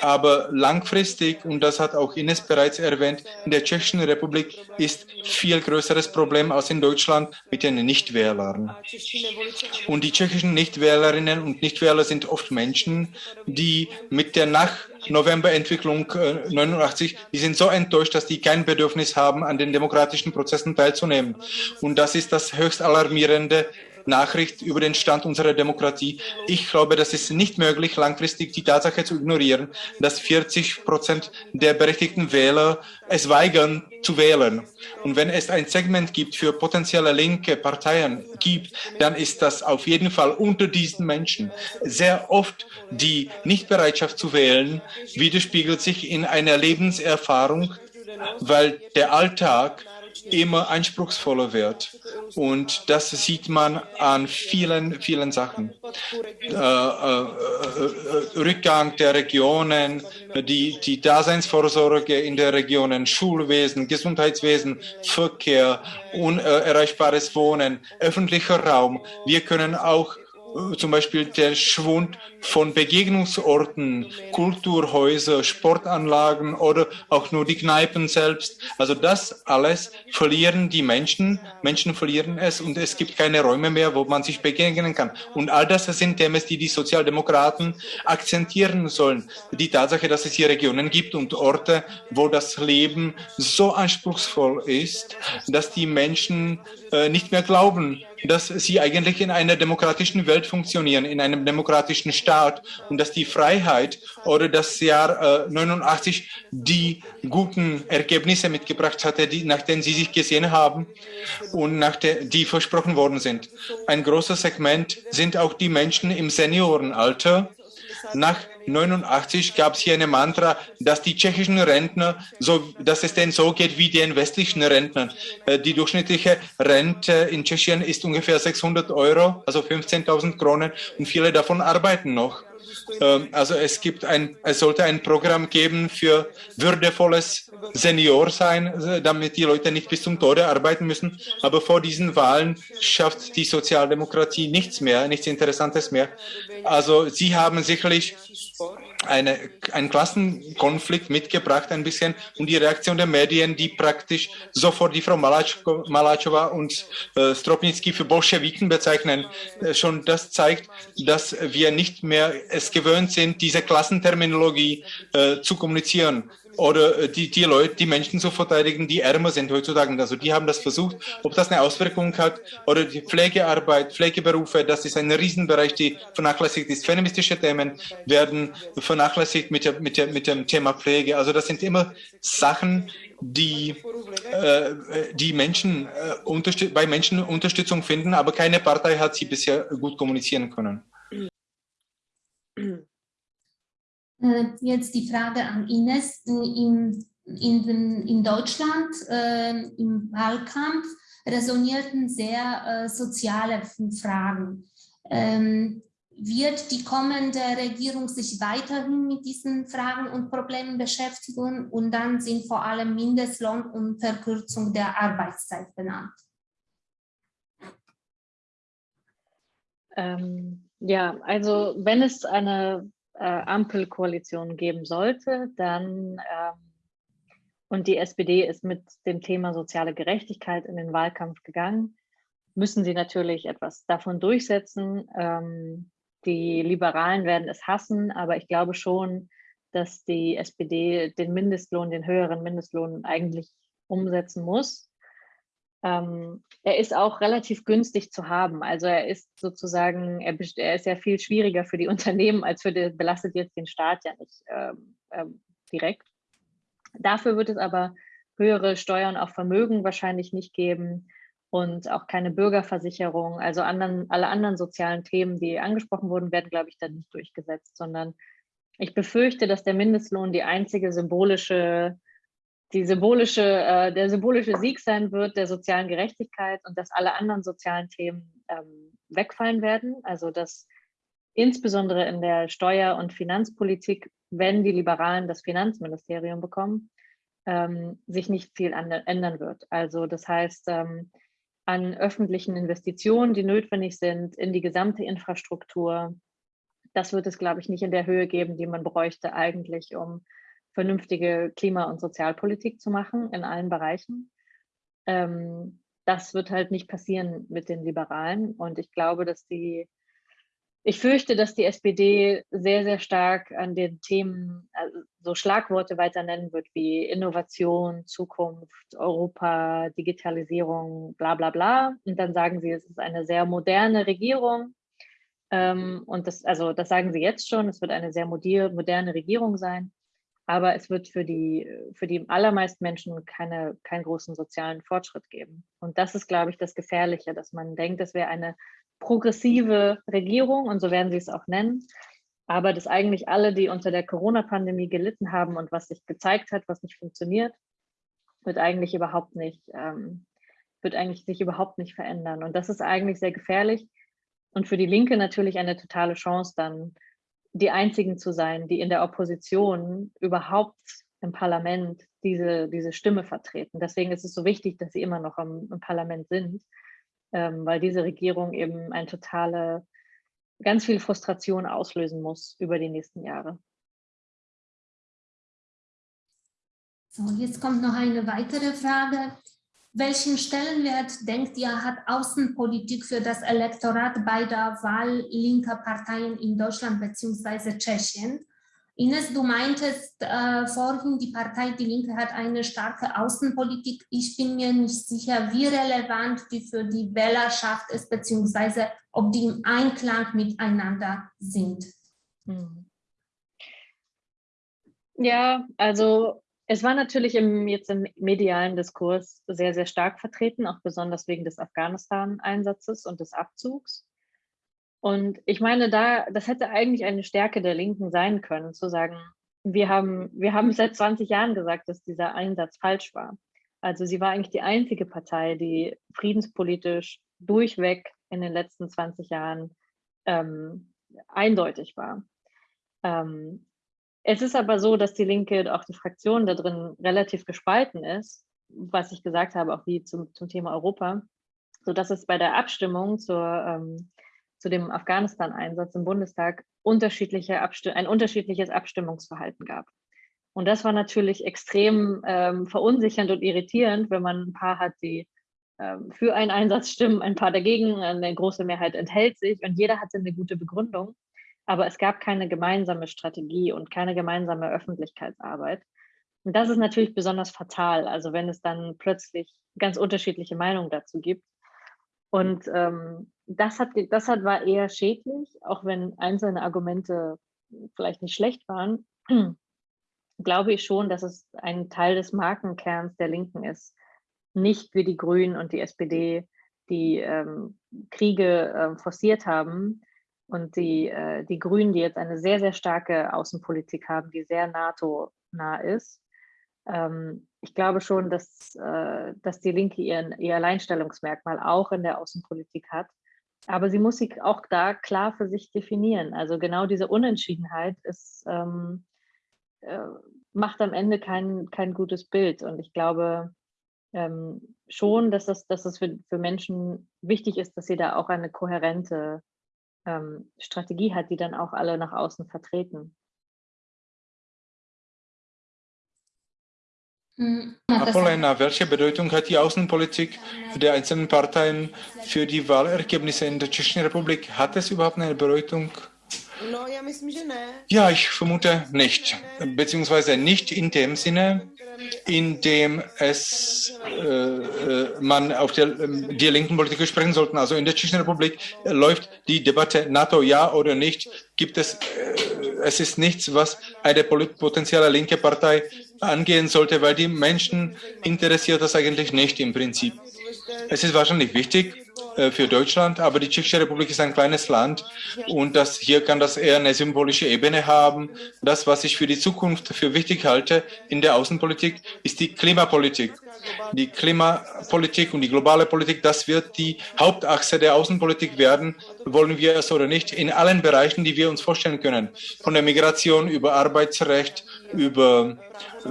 aber langfristig, und das hat auch Ines bereits erwähnt, in der Tschechischen Republik ist viel größeres Problem als in Deutschland mit den Nichtwählern. Und die tschechischen Nichtwählerinnen und Nichtwähler sind oft Menschen, die mit der Nach Novemberentwicklung äh, 89, die sind so enttäuscht, dass die kein Bedürfnis haben, an den demokratischen Prozessen teilzunehmen. Und das ist das höchst alarmierende Nachricht über den Stand unserer Demokratie. Ich glaube, das ist nicht möglich, langfristig die Tatsache zu ignorieren, dass 40 Prozent der berechtigten Wähler es weigern zu wählen. Und wenn es ein Segment gibt für potenzielle linke Parteien gibt, dann ist das auf jeden Fall unter diesen Menschen. Sehr oft die Nichtbereitschaft zu wählen widerspiegelt sich in einer Lebenserfahrung, weil der Alltag immer anspruchsvoller wird. Und das sieht man an vielen, vielen Sachen. Äh, äh, äh, Rückgang der Regionen, die, die Daseinsvorsorge in der Regionen, Schulwesen, Gesundheitswesen, Verkehr, unerreichbares Wohnen, öffentlicher Raum. Wir können auch äh, zum Beispiel der Schwund von Begegnungsorten, Kulturhäuser, Sportanlagen oder auch nur die Kneipen selbst. Also das alles verlieren die Menschen, Menschen verlieren es und es gibt keine Räume mehr, wo man sich begegnen kann. Und all das sind Themen, die die Sozialdemokraten akzentieren sollen. Die Tatsache, dass es hier Regionen gibt und Orte, wo das Leben so anspruchsvoll ist, dass die Menschen äh, nicht mehr glauben, dass sie eigentlich in einer demokratischen Welt funktionieren, in einem demokratischen Staat und dass die Freiheit oder das Jahr äh, 89 die guten Ergebnisse mitgebracht hatte, die, nach denen sie sich gesehen haben und nach der, die versprochen worden sind. Ein großes Segment sind auch die Menschen im Seniorenalter, nach 89 gab es hier eine Mantra, dass die tschechischen Rentner, so, dass es denen so geht wie den westlichen Rentnern. Äh, die durchschnittliche Rente in Tschechien ist ungefähr 600 Euro, also 15.000 Kronen und viele davon arbeiten noch. Ähm, also es gibt ein, es sollte ein Programm geben für würdevolles Seniorsein, äh, damit die Leute nicht bis zum Tode arbeiten müssen. Aber vor diesen Wahlen schafft die Sozialdemokratie nichts mehr, nichts Interessantes mehr. Also sie haben sicherlich eine, einen Klassenkonflikt mitgebracht ein bisschen und die Reaktion der Medien, die praktisch sofort die Frau Malachowa und äh, Stropnicki für Bolschewiken bezeichnen, äh, schon das zeigt, dass wir nicht mehr es gewöhnt sind, diese Klassenterminologie äh, zu kommunizieren oder äh, die, die Leute, die Menschen zu verteidigen, die ärmer sind heutzutage. Also die haben das versucht. Ob das eine Auswirkung hat oder die Pflegearbeit, Pflegeberufe, das ist ein Riesenbereich, die vernachlässigt ist. Feministische Themen werden vernachlässigt mit, der, mit, der, mit dem Thema Pflege. Also das sind immer Sachen, die, äh, die Menschen, äh, bei Menschen Unterstützung finden, aber keine Partei hat sie bisher gut kommunizieren können. <clears throat> Äh, jetzt die Frage an Ines. In, in, in Deutschland äh, im Wahlkampf resonierten sehr äh, soziale Fragen. Ähm, wird die kommende Regierung sich weiterhin mit diesen Fragen und Problemen beschäftigen? Und dann sind vor allem Mindestlohn und Verkürzung der Arbeitszeit benannt. Ähm, ja, also wenn es eine äh, Ampelkoalition geben sollte, dann ähm, und die SPD ist mit dem Thema soziale Gerechtigkeit in den Wahlkampf gegangen, müssen sie natürlich etwas davon durchsetzen. Ähm, die Liberalen werden es hassen, aber ich glaube schon, dass die SPD den Mindestlohn, den höheren Mindestlohn eigentlich umsetzen muss. Ähm, er ist auch relativ günstig zu haben. Also er ist sozusagen, er, er, ist ja viel schwieriger für die <laughs> Unternehmen als für die, belastet jetzt den Staat ja nicht ähm, ähm, direkt. Dafür wird es aber höhere Steuern auf Vermögen wahrscheinlich nicht geben und auch keine Bürgerversicherung. Also anderen, alle anderen sozialen Themen, die angesprochen wurden, werden, glaube ich, dann nicht durchgesetzt, sondern ich befürchte, dass der Mindestlohn die einzige symbolische die symbolische, äh, der symbolische Sieg sein wird der sozialen Gerechtigkeit und dass alle anderen sozialen Themen ähm, wegfallen werden. Also dass insbesondere in der Steuer- und Finanzpolitik, wenn die Liberalen das Finanzministerium bekommen, ähm, sich nicht viel ändern wird. Also das heißt, ähm, an öffentlichen Investitionen, die notwendig sind in die gesamte Infrastruktur, das wird es, glaube ich, nicht in der Höhe geben, die man bräuchte eigentlich, um vernünftige Klima- und Sozialpolitik zu machen in allen Bereichen. Ähm, das wird halt nicht passieren mit den Liberalen. Und ich glaube, dass die, ich fürchte, dass die SPD sehr, sehr stark an den Themen also so Schlagworte weiter nennen wird wie Innovation, Zukunft, Europa, Digitalisierung, bla bla bla. Und dann sagen sie, es ist eine sehr moderne Regierung. Ähm, und das, also das sagen sie jetzt schon, es wird eine sehr moderne Regierung sein aber es wird für die, für die allermeisten Menschen keine, keinen großen sozialen Fortschritt geben. Und das ist, glaube ich, das Gefährliche, dass man denkt, es wäre eine progressive Regierung und so werden sie es auch nennen, aber dass eigentlich alle, die unter der Corona-Pandemie gelitten haben und was sich gezeigt hat, was nicht funktioniert, wird eigentlich überhaupt nicht, ähm, wird eigentlich sich überhaupt nicht verändern. Und das ist eigentlich sehr gefährlich und für die Linke natürlich eine totale Chance dann, die einzigen zu sein, die in der Opposition überhaupt im Parlament diese, diese Stimme vertreten. Deswegen ist es so wichtig, dass sie immer noch im, im Parlament sind, ähm, weil diese Regierung eben ein totale, ganz viel Frustration auslösen muss über die nächsten Jahre. So, jetzt kommt noch eine weitere Frage. Welchen Stellenwert, denkt ihr, hat Außenpolitik für das Elektorat bei der Wahl linker Parteien in Deutschland bzw. Tschechien? Ines, du meintest äh, vorhin, die Partei Die Linke hat eine starke Außenpolitik. Ich bin mir nicht sicher, wie relevant die für die Wählerschaft ist, beziehungsweise ob die im Einklang miteinander sind. Hm. Ja, also es war natürlich im, jetzt im medialen Diskurs sehr, sehr stark vertreten, auch besonders wegen des Afghanistan-Einsatzes und des Abzugs. Und ich meine, da, das hätte eigentlich eine Stärke der Linken sein können, zu sagen, wir haben, wir haben seit 20 Jahren gesagt, dass dieser Einsatz falsch war. Also sie war eigentlich die einzige Partei, die friedenspolitisch durchweg in den letzten 20 Jahren ähm, eindeutig war. Ähm, es ist aber so, dass die Linke, auch die Fraktion da drin relativ gespalten ist, was ich gesagt habe, auch wie zum, zum Thema Europa, sodass es bei der Abstimmung zur, ähm, zu dem Afghanistan-Einsatz im Bundestag unterschiedliche ein unterschiedliches Abstimmungsverhalten gab. Und das war natürlich extrem ähm, verunsichernd und irritierend, wenn man ein paar hat, die ähm, für einen Einsatz stimmen, ein paar dagegen, eine große Mehrheit enthält sich und jeder hatte eine gute Begründung aber es gab keine gemeinsame Strategie und keine gemeinsame Öffentlichkeitsarbeit. Und das ist natürlich besonders fatal, also wenn es dann plötzlich ganz unterschiedliche Meinungen dazu gibt. Und ähm, das, hat, das hat, war eher schädlich, auch wenn einzelne Argumente vielleicht nicht schlecht waren, <clears throat> glaube ich schon, dass es ein Teil des Markenkerns der Linken ist. Nicht wie die Grünen und die SPD, die ähm, Kriege äh, forciert haben, und die, äh, die Grünen, die jetzt eine sehr, sehr starke Außenpolitik haben, die sehr NATO-nah ist. Ähm, ich glaube schon, dass, äh, dass die Linke ihren, ihr Alleinstellungsmerkmal auch in der Außenpolitik hat. Aber sie muss sich auch da klar für sich definieren. Also genau diese Unentschiedenheit ist, ähm, äh, macht am Ende kein, kein gutes Bild. Und ich glaube ähm, schon, dass es, dass es für, für Menschen wichtig ist, dass sie da auch eine kohärente ähm, Strategie hat, die dann auch alle nach außen vertreten. Hm, Apolena, welche Bedeutung hat die Außenpolitik der einzelnen Parteien für die Wahlergebnisse in der Tschechischen Republik? Hat es überhaupt eine Bedeutung? Ja, ich vermute nicht, beziehungsweise nicht in dem Sinne, in dem es äh, äh man auf der, ähm, die linken Politiker sprechen sollten. Also in der Tschechischen Republik läuft die Debatte NATO ja oder nicht. Gibt es, äh, es ist nichts, was eine potenzielle linke Partei angehen sollte, weil die Menschen interessiert das eigentlich nicht im Prinzip. Es ist wahrscheinlich wichtig, äh, für Deutschland, aber die Tschechische Republik ist ein kleines Land und das, hier kann das eher eine symbolische Ebene haben. Das, was ich für die Zukunft für wichtig halte in der Außenpolitik, ist die Klimapolitik. Die Klimapolitik und die globale Politik, das wird die Hauptachse der Außenpolitik werden, wollen wir es oder nicht, in allen Bereichen, die wir uns vorstellen können. Von der Migration über Arbeitsrecht, über,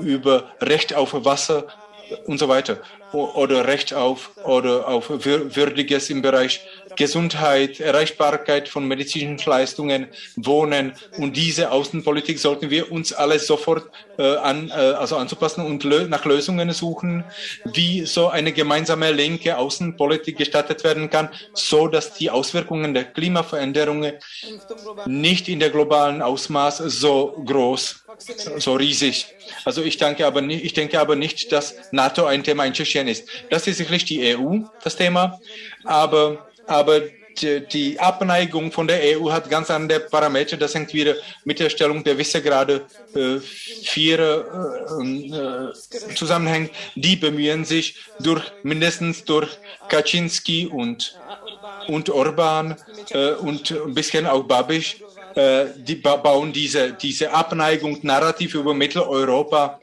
über Recht auf Wasser und so weiter oder Recht auf oder auf Würdiges im Bereich Gesundheit, Erreichbarkeit von medizinischen Leistungen, Wohnen und diese Außenpolitik sollten wir uns alle sofort äh, an, äh, also anzupassen und lö nach Lösungen suchen, wie so eine gemeinsame linke Außenpolitik gestattet werden kann, so dass die Auswirkungen der Klimaveränderungen nicht in der globalen Ausmaß so groß, so riesig. Also ich denke aber nicht, ich denke aber nicht, dass NATO ein Thema in Tschechien ist. Das ist sicherlich die EU, das Thema, aber aber die Abneigung von der EU hat ganz andere Parameter. Das hängt wieder mit der Stellung der Visegrade äh, vier äh, äh, zusammenhängt. Die bemühen sich durch mindestens durch Kaczynski und, und Orban äh, und ein bisschen auch Babisch, äh, die bauen diese, diese Abneigung narrativ über Mitteleuropa,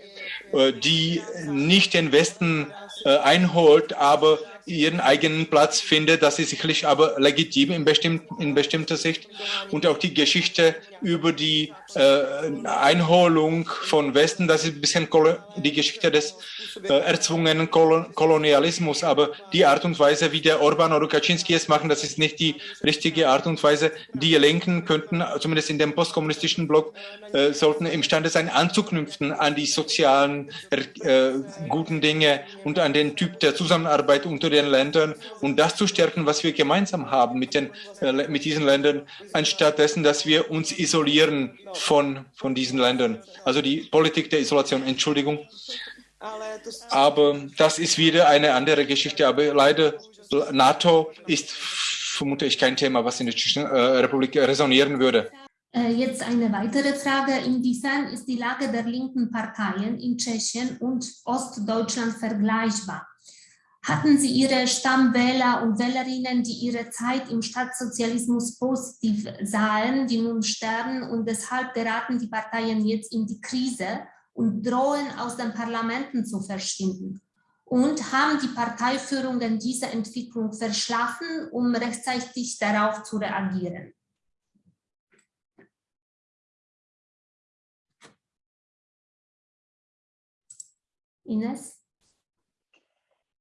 äh, die nicht den Westen einholt, aber ihren eigenen Platz findet. Das ist sicherlich aber legitim in, bestimmt, in bestimmter Sicht. Und auch die Geschichte über die äh, Einholung von Westen, das ist ein bisschen die Geschichte des äh, erzwungenen Kol Kolonialismus. Aber die Art und Weise, wie der Orban oder Kaczynski es machen, das ist nicht die richtige Art und Weise. Die Linken könnten, zumindest in dem postkommunistischen Block, äh, sollten imstande sein, anzuknüpfen an die sozialen äh, guten Dinge und an den Typ der Zusammenarbeit unter den Ländern und das zu stärken, was wir gemeinsam haben mit, den, äh, mit diesen Ländern, anstatt dessen, dass wir uns isolieren von, von diesen Ländern. Also die Politik der Isolation, Entschuldigung. Aber das ist wieder eine andere Geschichte. Aber leider, NATO ist, vermute ich, kein Thema, was in der Tschechischen äh, Republik resonieren würde. Äh, jetzt eine weitere Frage. Inwiefern ist die Lage der linken Parteien in Tschechien und Ostdeutschland vergleichbar? Hatten Sie Ihre Stammwähler und Wählerinnen, die ihre Zeit im Staatssozialismus positiv sahen, die nun sterben und deshalb geraten die Parteien jetzt in die Krise und drohen aus den Parlamenten zu verschwinden? Und haben die Parteiführungen diese Entwicklung verschlafen, um rechtzeitig darauf zu reagieren? Ines?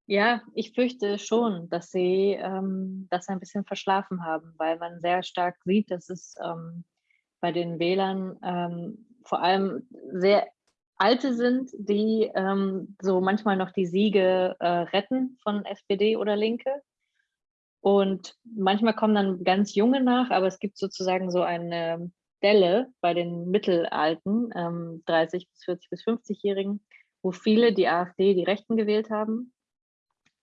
Ja, ich fürchte schon, dass sie ähm, das ein bisschen verschlafen haben, weil man sehr stark sieht, dass es ähm, bei den Wählern ähm, vor allem sehr alte sind, die ähm, so manchmal noch die Siege äh, retten von SPD oder Linke. Und manchmal kommen dann ganz junge nach, aber es gibt sozusagen so eine Delle bei den Mittelalten, 30 ähm, bis 40 bis 50-Jährigen, wo viele die AfD, die Rechten gewählt haben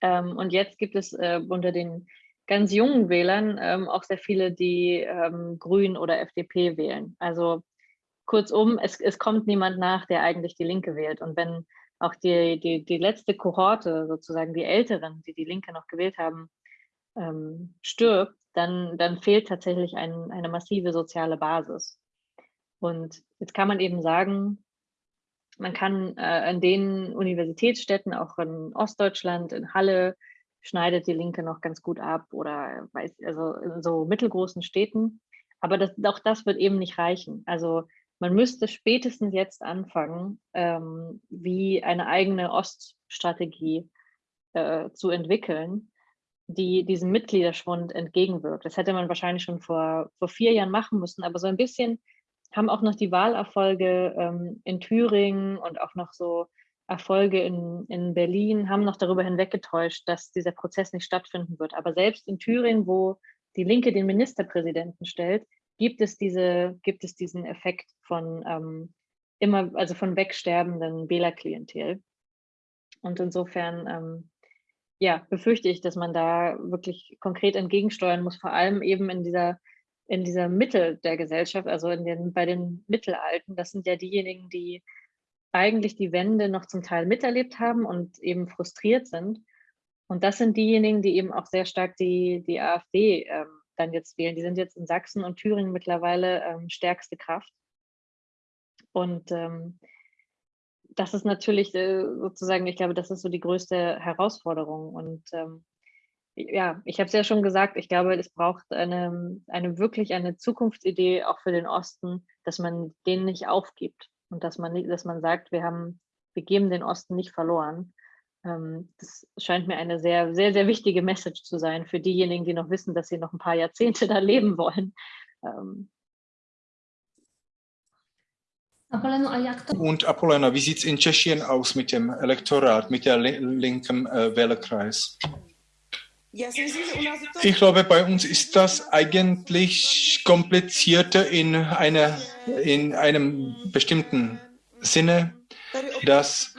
ähm, und jetzt gibt es äh, unter den ganz jungen Wählern ähm, auch sehr viele, die ähm, Grün oder FDP wählen. Also kurzum, es, es kommt niemand nach, der eigentlich die Linke wählt. Und wenn auch die, die, die letzte Kohorte, sozusagen die Älteren, die die Linke noch gewählt haben, ähm, stirbt, dann, dann fehlt tatsächlich ein, eine massive soziale Basis. Und jetzt kann man eben sagen, man kann äh, an den Universitätsstädten, auch in Ostdeutschland, in Halle, schneidet die Linke noch ganz gut ab oder weiß, also in so mittelgroßen Städten. Aber das, auch das wird eben nicht reichen. Also man müsste spätestens jetzt anfangen, ähm, wie eine eigene Oststrategie äh, zu entwickeln, die diesem Mitgliederschwund entgegenwirkt. Das hätte man wahrscheinlich schon vor, vor vier Jahren machen müssen, aber so ein bisschen haben auch noch die Wahlerfolge ähm, in Thüringen und auch noch so Erfolge in, in Berlin, haben noch darüber hinweggetäuscht, dass dieser Prozess nicht stattfinden wird. Aber selbst in Thüringen, wo die Linke den Ministerpräsidenten stellt, gibt es, diese, gibt es diesen Effekt von ähm, immer, also von wegsterbenden Wählerklientel. Und insofern, ähm, ja, befürchte ich, dass man da wirklich konkret entgegensteuern muss, vor allem eben in dieser in dieser Mitte der Gesellschaft, also in den, bei den Mittelalten, das sind ja diejenigen, die eigentlich die Wende noch zum Teil miterlebt haben und eben frustriert sind. Und das sind diejenigen, die eben auch sehr stark die, die AfD ähm, dann jetzt wählen. Die sind jetzt in Sachsen und Thüringen mittlerweile ähm, stärkste Kraft. Und ähm, das ist natürlich äh, sozusagen, ich glaube, das ist so die größte Herausforderung. Und ähm, ja, ich habe es ja schon gesagt, ich glaube, es braucht eine, eine wirklich eine Zukunftsidee auch für den Osten, dass man den nicht aufgibt und dass man nicht, dass man sagt, wir haben, wir geben den Osten nicht verloren. Ähm, das scheint mir eine sehr, sehr, sehr wichtige Message zu sein für diejenigen, die noch wissen, dass sie noch ein paar Jahrzehnte <laughs> da leben wollen. Ähm, und Apolena, wie sieht es in Tschechien aus mit dem Elektorat, mit der linken äh, Wählerkreis? Ich glaube, bei uns ist das eigentlich komplizierter in, einer, in einem bestimmten Sinne, dass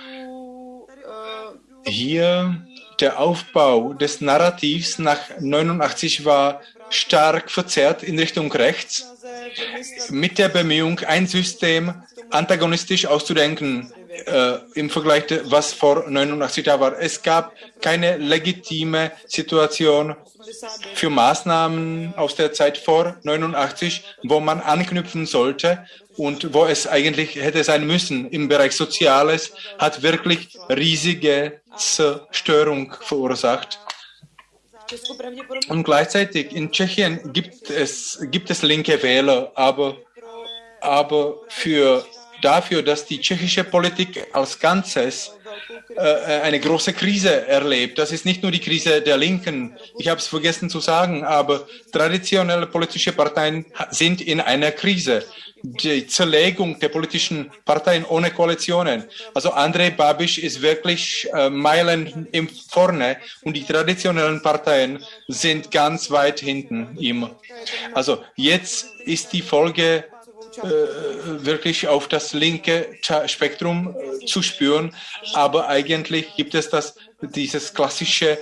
hier der Aufbau des Narrativs nach 89 war stark verzerrt in Richtung rechts, mit der Bemühung, ein System antagonistisch auszudenken äh, im Vergleich, was vor 89 da war. Es gab keine legitime Situation für Maßnahmen aus der Zeit vor 89, wo man anknüpfen sollte und wo es eigentlich hätte sein müssen im Bereich Soziales, hat wirklich riesige Zerstörung verursacht. Und gleichzeitig in Tschechien gibt es, gibt es linke Wähler, aber, aber für, dafür, dass die tschechische Politik als Ganzes äh, eine große Krise erlebt. Das ist nicht nur die Krise der Linken. Ich habe es vergessen zu sagen, aber traditionelle politische Parteien sind in einer Krise. Die Zerlegung der politischen Parteien ohne Koalitionen. Also Andrei Babiš ist wirklich äh, Meilen im vorne und die traditionellen Parteien sind ganz weit hinten ihm. Also jetzt ist die Folge äh, wirklich auf das linke Spektrum äh, zu spüren. Aber eigentlich gibt es das, dieses klassische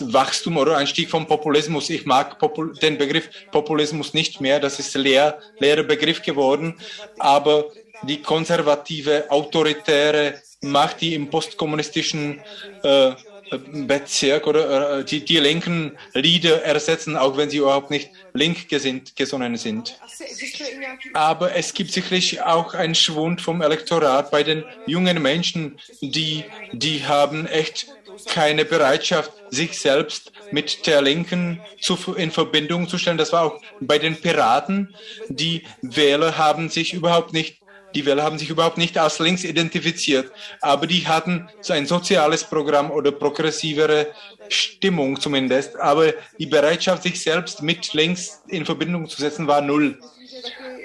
Wachstum oder Einstieg vom Populismus. Ich mag Popul den Begriff Populismus nicht mehr. Das ist leer, leerer Begriff geworden. Aber die konservative, autoritäre Macht, die im postkommunistischen äh, Bezirk oder äh, die, die linken Lieder ersetzen, auch wenn sie überhaupt nicht link gesonnen sind. Aber es gibt sicherlich auch einen Schwund vom Elektorat bei den jungen Menschen, die, die haben echt keine Bereitschaft, sich selbst mit der Linken zu, in Verbindung zu stellen. Das war auch bei den Piraten. Die Wähler haben sich überhaupt nicht die Wähler haben sich überhaupt nicht als links identifiziert, aber die hatten so ein soziales Programm oder progressivere Stimmung zumindest. Aber die Bereitschaft, sich selbst mit links in Verbindung zu setzen, war null.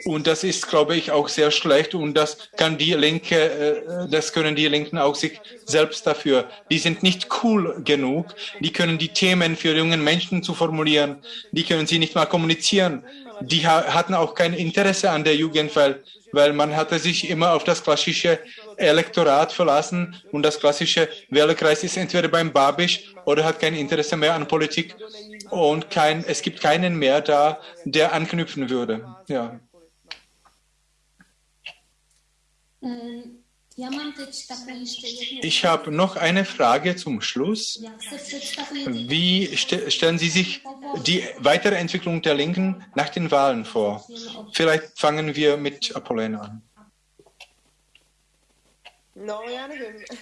Und das ist, glaube ich, auch sehr schlecht. Und das kann die Linke, äh, das können die Linken auch sich selbst dafür. Die sind nicht cool genug. Die können die Themen für junge Menschen zu formulieren. Die können sie nicht mal kommunizieren. Die hatten auch kein Interesse an der Jugend, weil man hatte sich immer auf das klassische Elektorat verlassen und das klassische Wählerkreis ist entweder beim Babisch oder hat kein Interesse mehr an Politik und kein, es gibt keinen mehr da, der anknüpfen würde. Ja. Ich habe noch eine Frage zum Schluss. Wie stellen Sie sich die weitere Entwicklung der Linken nach den Wahlen vor? Vielleicht fangen wir mit Apollon an.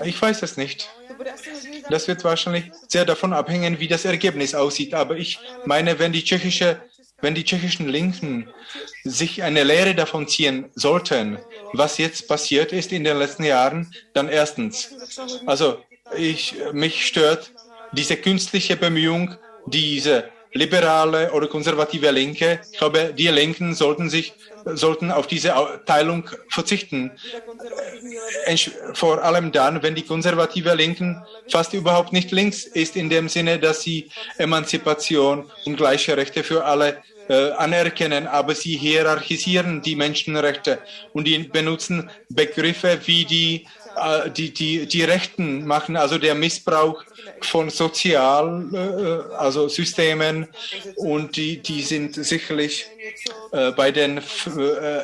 Ich weiß es nicht. Das wird wahrscheinlich sehr davon abhängen, wie das Ergebnis aussieht. Aber ich meine, wenn die tschechische wenn die tschechischen Linken sich eine Lehre davon ziehen sollten, was jetzt passiert ist in den letzten Jahren, dann erstens, also ich, mich stört diese künstliche Bemühung, diese liberale oder konservative Linke. Ich glaube, die Linken sollten sich sollten auf diese Teilung verzichten. Vor allem dann, wenn die konservative Linken fast überhaupt nicht links ist, in dem Sinne, dass sie Emanzipation und gleiche Rechte für alle äh, anerkennen, aber sie hierarchisieren die Menschenrechte und die benutzen Begriffe wie die, äh, die, die, die Rechten machen, also der Missbrauch von Sozial, äh, also Systemen und die, die sind sicherlich bei den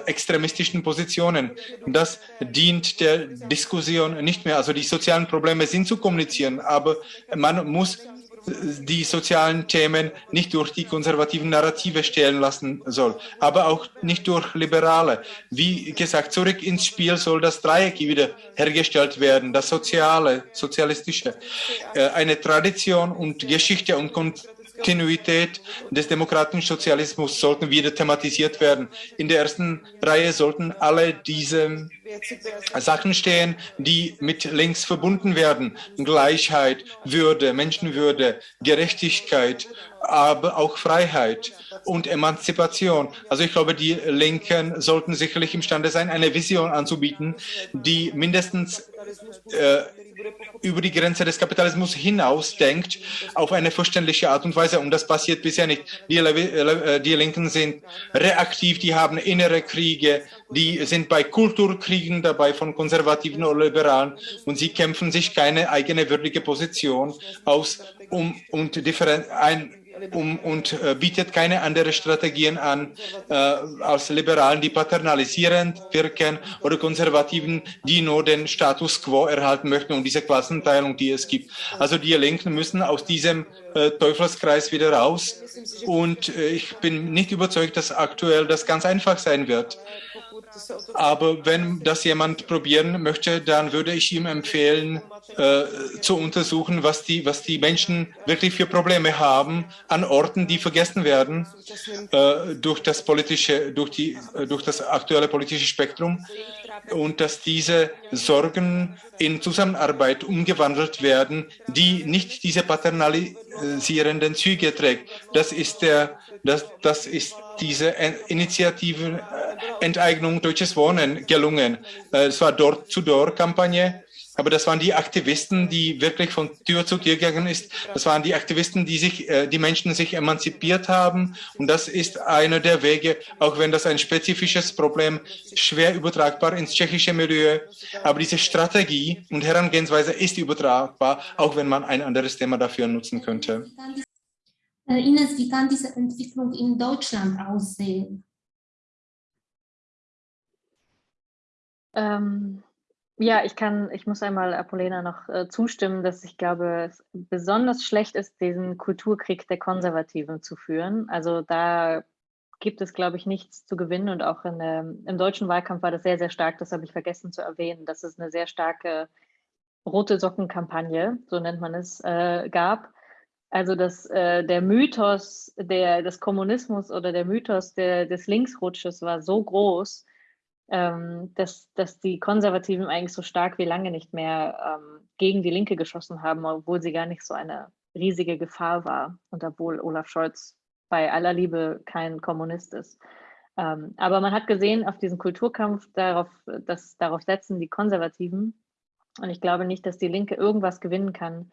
extremistischen Positionen. Das dient der Diskussion nicht mehr. Also die sozialen Probleme sind zu kommunizieren, aber man muss die sozialen Themen nicht durch die konservativen Narrative stellen lassen soll, aber auch nicht durch Liberale. Wie gesagt, zurück ins Spiel soll das Dreieck wieder hergestellt werden, das Soziale, Sozialistische. Äh, eine Tradition und Geschichte und Kontinuität des demokratischen Sozialismus sollten wieder thematisiert werden. In der ersten Reihe sollten alle diese Sachen stehen, die mit links verbunden werden. Gleichheit, Würde, Menschenwürde, Gerechtigkeit, aber auch Freiheit und Emanzipation. Also ich glaube, die Linken sollten sicherlich imstande sein, eine Vision anzubieten, die mindestens äh, über die Grenze des Kapitalismus hinaus denkt, auf eine verständliche Art und Weise. Und das passiert bisher nicht. Die, äh, die Linken sind reaktiv, die haben innere Kriege, die sind bei Kulturkriegen dabei von Konservativen oder Liberalen und sie kämpfen sich keine eigene würdige Position aus, um und ein, um, und äh, bietet keine anderen Strategien an äh, als Liberalen, die paternalisierend wirken oder Konservativen, die nur den Status quo erhalten möchten und diese Klassenteilung, die es gibt. Also die Linken müssen aus diesem äh, Teufelskreis wieder raus und äh, ich bin nicht überzeugt, dass aktuell das ganz einfach sein wird. Aber wenn das jemand probieren möchte, dann würde ich ihm empfehlen, äh, zu untersuchen, was die, was die Menschen wirklich für Probleme haben an Orten, die vergessen werden äh, durch das politische, durch die, äh, durch das aktuelle politische Spektrum und dass diese Sorgen in Zusammenarbeit umgewandelt werden, die nicht diese paternalisierenden Züge trägt. Das ist der, das, das ist diese Initiative Enteignung Deutsches Wohnen gelungen. Äh, es war Door-to-Door-Kampagne aber das waren die Aktivisten, die wirklich von Tür zu Tür gegangen ist. Das waren die Aktivisten, die sich, äh, die Menschen sich emanzipiert haben. Und das ist einer der Wege, auch wenn das ein spezifisches Problem schwer übertragbar ins tschechische Milieu. Aber diese Strategie und Herangehensweise ist übertragbar, auch wenn man ein anderes Thema dafür nutzen könnte. Ines, wie kann diese Entwicklung in Deutschland aussehen? Ähm, ja, ich kann, ich muss einmal Apollena noch äh, zustimmen, dass ich glaube, es besonders schlecht ist, diesen Kulturkrieg der Konservativen zu führen. Also da gibt es, glaube ich, nichts zu gewinnen und auch in, ähm, im deutschen Wahlkampf war das sehr, sehr stark. Das habe ich vergessen zu erwähnen, dass es eine sehr starke rote Sockenkampagne, so nennt man es, äh, gab. Also dass äh, der Mythos der, des Kommunismus oder der Mythos der, des Linksrutsches war so groß, ähm, dass, dass die Konservativen eigentlich so stark wie lange nicht mehr ähm, gegen die Linke geschossen haben, obwohl sie gar nicht so eine riesige Gefahr war und obwohl Olaf Scholz bei aller Liebe kein Kommunist ist. Ähm, aber man hat gesehen, auf diesen Kulturkampf, darauf, dass, darauf setzen die Konservativen. Und ich glaube nicht, dass die Linke irgendwas gewinnen kann,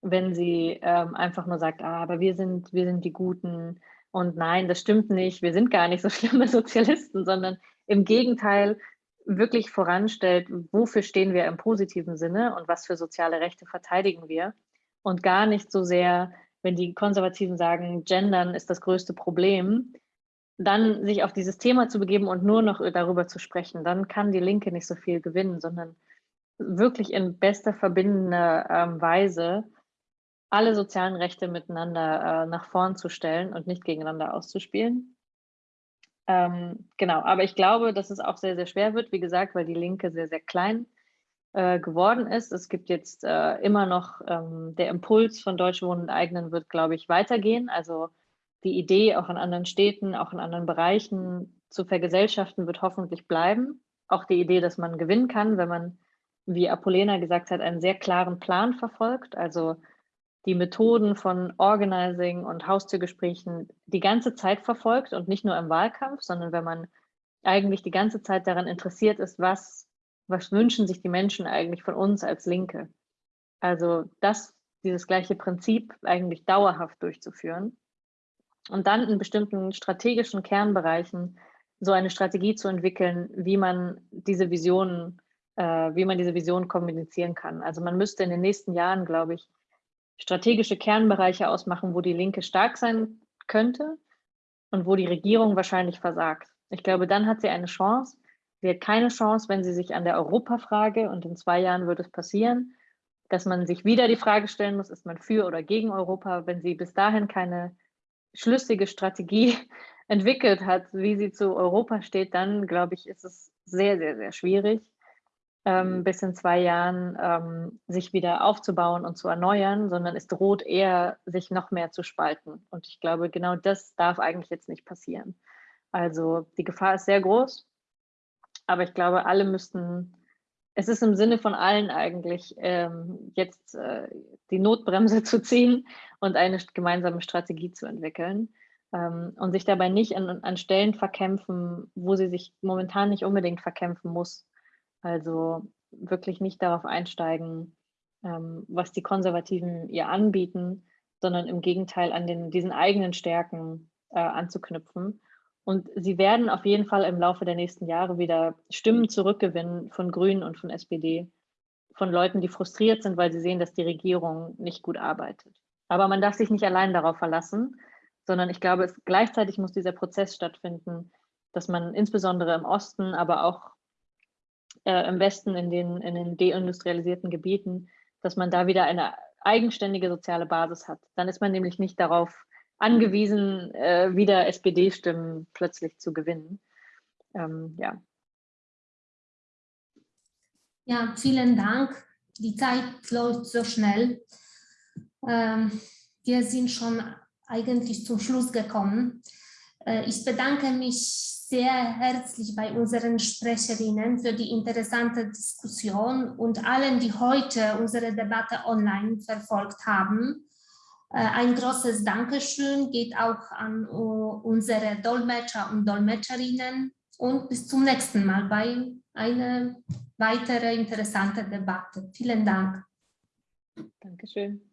wenn sie ähm, einfach nur sagt, ah, aber wir sind, wir sind die Guten und nein, das stimmt nicht, wir sind gar nicht so <laughs> schlimme Sozialisten, sondern im Gegenteil wirklich voranstellt, wofür stehen wir im positiven Sinne und was für soziale Rechte verteidigen wir und gar nicht so sehr, wenn die Konservativen sagen, Gendern ist das größte Problem, dann sich auf dieses Thema zu begeben und nur noch darüber zu sprechen, dann kann die Linke nicht so viel gewinnen, sondern wirklich in bester verbindender ähm, Weise alle sozialen Rechte miteinander äh, nach vorn zu stellen und nicht gegeneinander auszuspielen. Ähm, genau, aber ich glaube, dass es auch sehr, sehr schwer wird, wie gesagt, weil die Linke sehr, sehr klein äh, geworden ist. Es gibt jetzt äh, immer noch, ähm, der Impuls von Deutsche Wohnen eigenen wird, glaube ich, weitergehen. Also die Idee auch in anderen Städten, auch in anderen Bereichen zu vergesellschaften, wird hoffentlich bleiben. Auch die Idee, dass man gewinnen kann, wenn man, wie Apollena gesagt hat, einen sehr klaren Plan verfolgt. Also die Methoden von Organizing und Haustürgesprächen die ganze Zeit verfolgt und nicht nur im Wahlkampf, sondern wenn man eigentlich die ganze Zeit daran interessiert ist, was, was wünschen sich die Menschen eigentlich von uns als Linke. Also das, dieses gleiche Prinzip eigentlich dauerhaft durchzuführen und dann in bestimmten strategischen Kernbereichen so eine Strategie zu entwickeln, wie man diese Visionen, äh, wie man diese Vision kommunizieren kann. Also man müsste in den nächsten Jahren, glaube ich, strategische Kernbereiche ausmachen, wo die Linke stark sein könnte und wo die Regierung wahrscheinlich versagt. Ich glaube, dann hat sie eine Chance. Sie hat keine Chance, wenn sie sich an der Europafrage, und in zwei Jahren wird es passieren, dass man sich wieder die Frage stellen muss, ist man für oder gegen Europa, wenn sie bis dahin keine schlüssige Strategie <laughs> entwickelt hat, wie sie zu Europa steht, dann glaube ich, ist es sehr, sehr, sehr schwierig ähm, mhm. bis in zwei Jahren ähm, sich wieder aufzubauen und zu erneuern, sondern es droht eher, sich noch mehr zu spalten. Und ich glaube, genau das darf eigentlich jetzt nicht passieren. Also die Gefahr ist sehr groß, aber ich glaube, alle müssten, es ist im Sinne von allen eigentlich, ähm, jetzt äh, die Notbremse <laughs> zu ziehen und eine gemeinsame Strategie zu entwickeln ähm, und sich dabei nicht an, an Stellen verkämpfen, wo sie sich momentan nicht unbedingt verkämpfen muss. Also wirklich nicht darauf einsteigen, ähm, was die Konservativen ihr anbieten, sondern im Gegenteil an den, diesen eigenen Stärken äh, anzuknüpfen. Und sie werden auf jeden Fall im Laufe der nächsten Jahre wieder Stimmen zurückgewinnen von Grünen und von SPD, von Leuten, die frustriert sind, weil sie sehen, dass die Regierung nicht gut arbeitet. Aber man darf sich nicht allein darauf verlassen, sondern ich glaube, es, gleichzeitig muss dieser Prozess stattfinden, dass man insbesondere im Osten, aber auch äh, im Westen, in den, in den deindustrialisierten Gebieten, dass man da wieder eine eigenständige soziale Basis hat. Dann ist man nämlich nicht darauf angewiesen, äh, wieder SPD-Stimmen plötzlich zu gewinnen. Ähm, ja. Ja, vielen Dank. die Zeit läuft so schnell. Ähm, wir sind schon eigentlich zum Schluss gekommen. Äh, ich bedanke mich sehr herzlich bei unseren Sprecherinnen für die interessante Diskussion und allen, die heute unsere Debatte online verfolgt haben. Äh, ein großes Dankeschön geht auch an unsere Dolmetscher und Dolmetscherinnen und bis zum nächsten Mal bei einer weiteren interessanten Debatte. Vielen Dank. Dankeschön.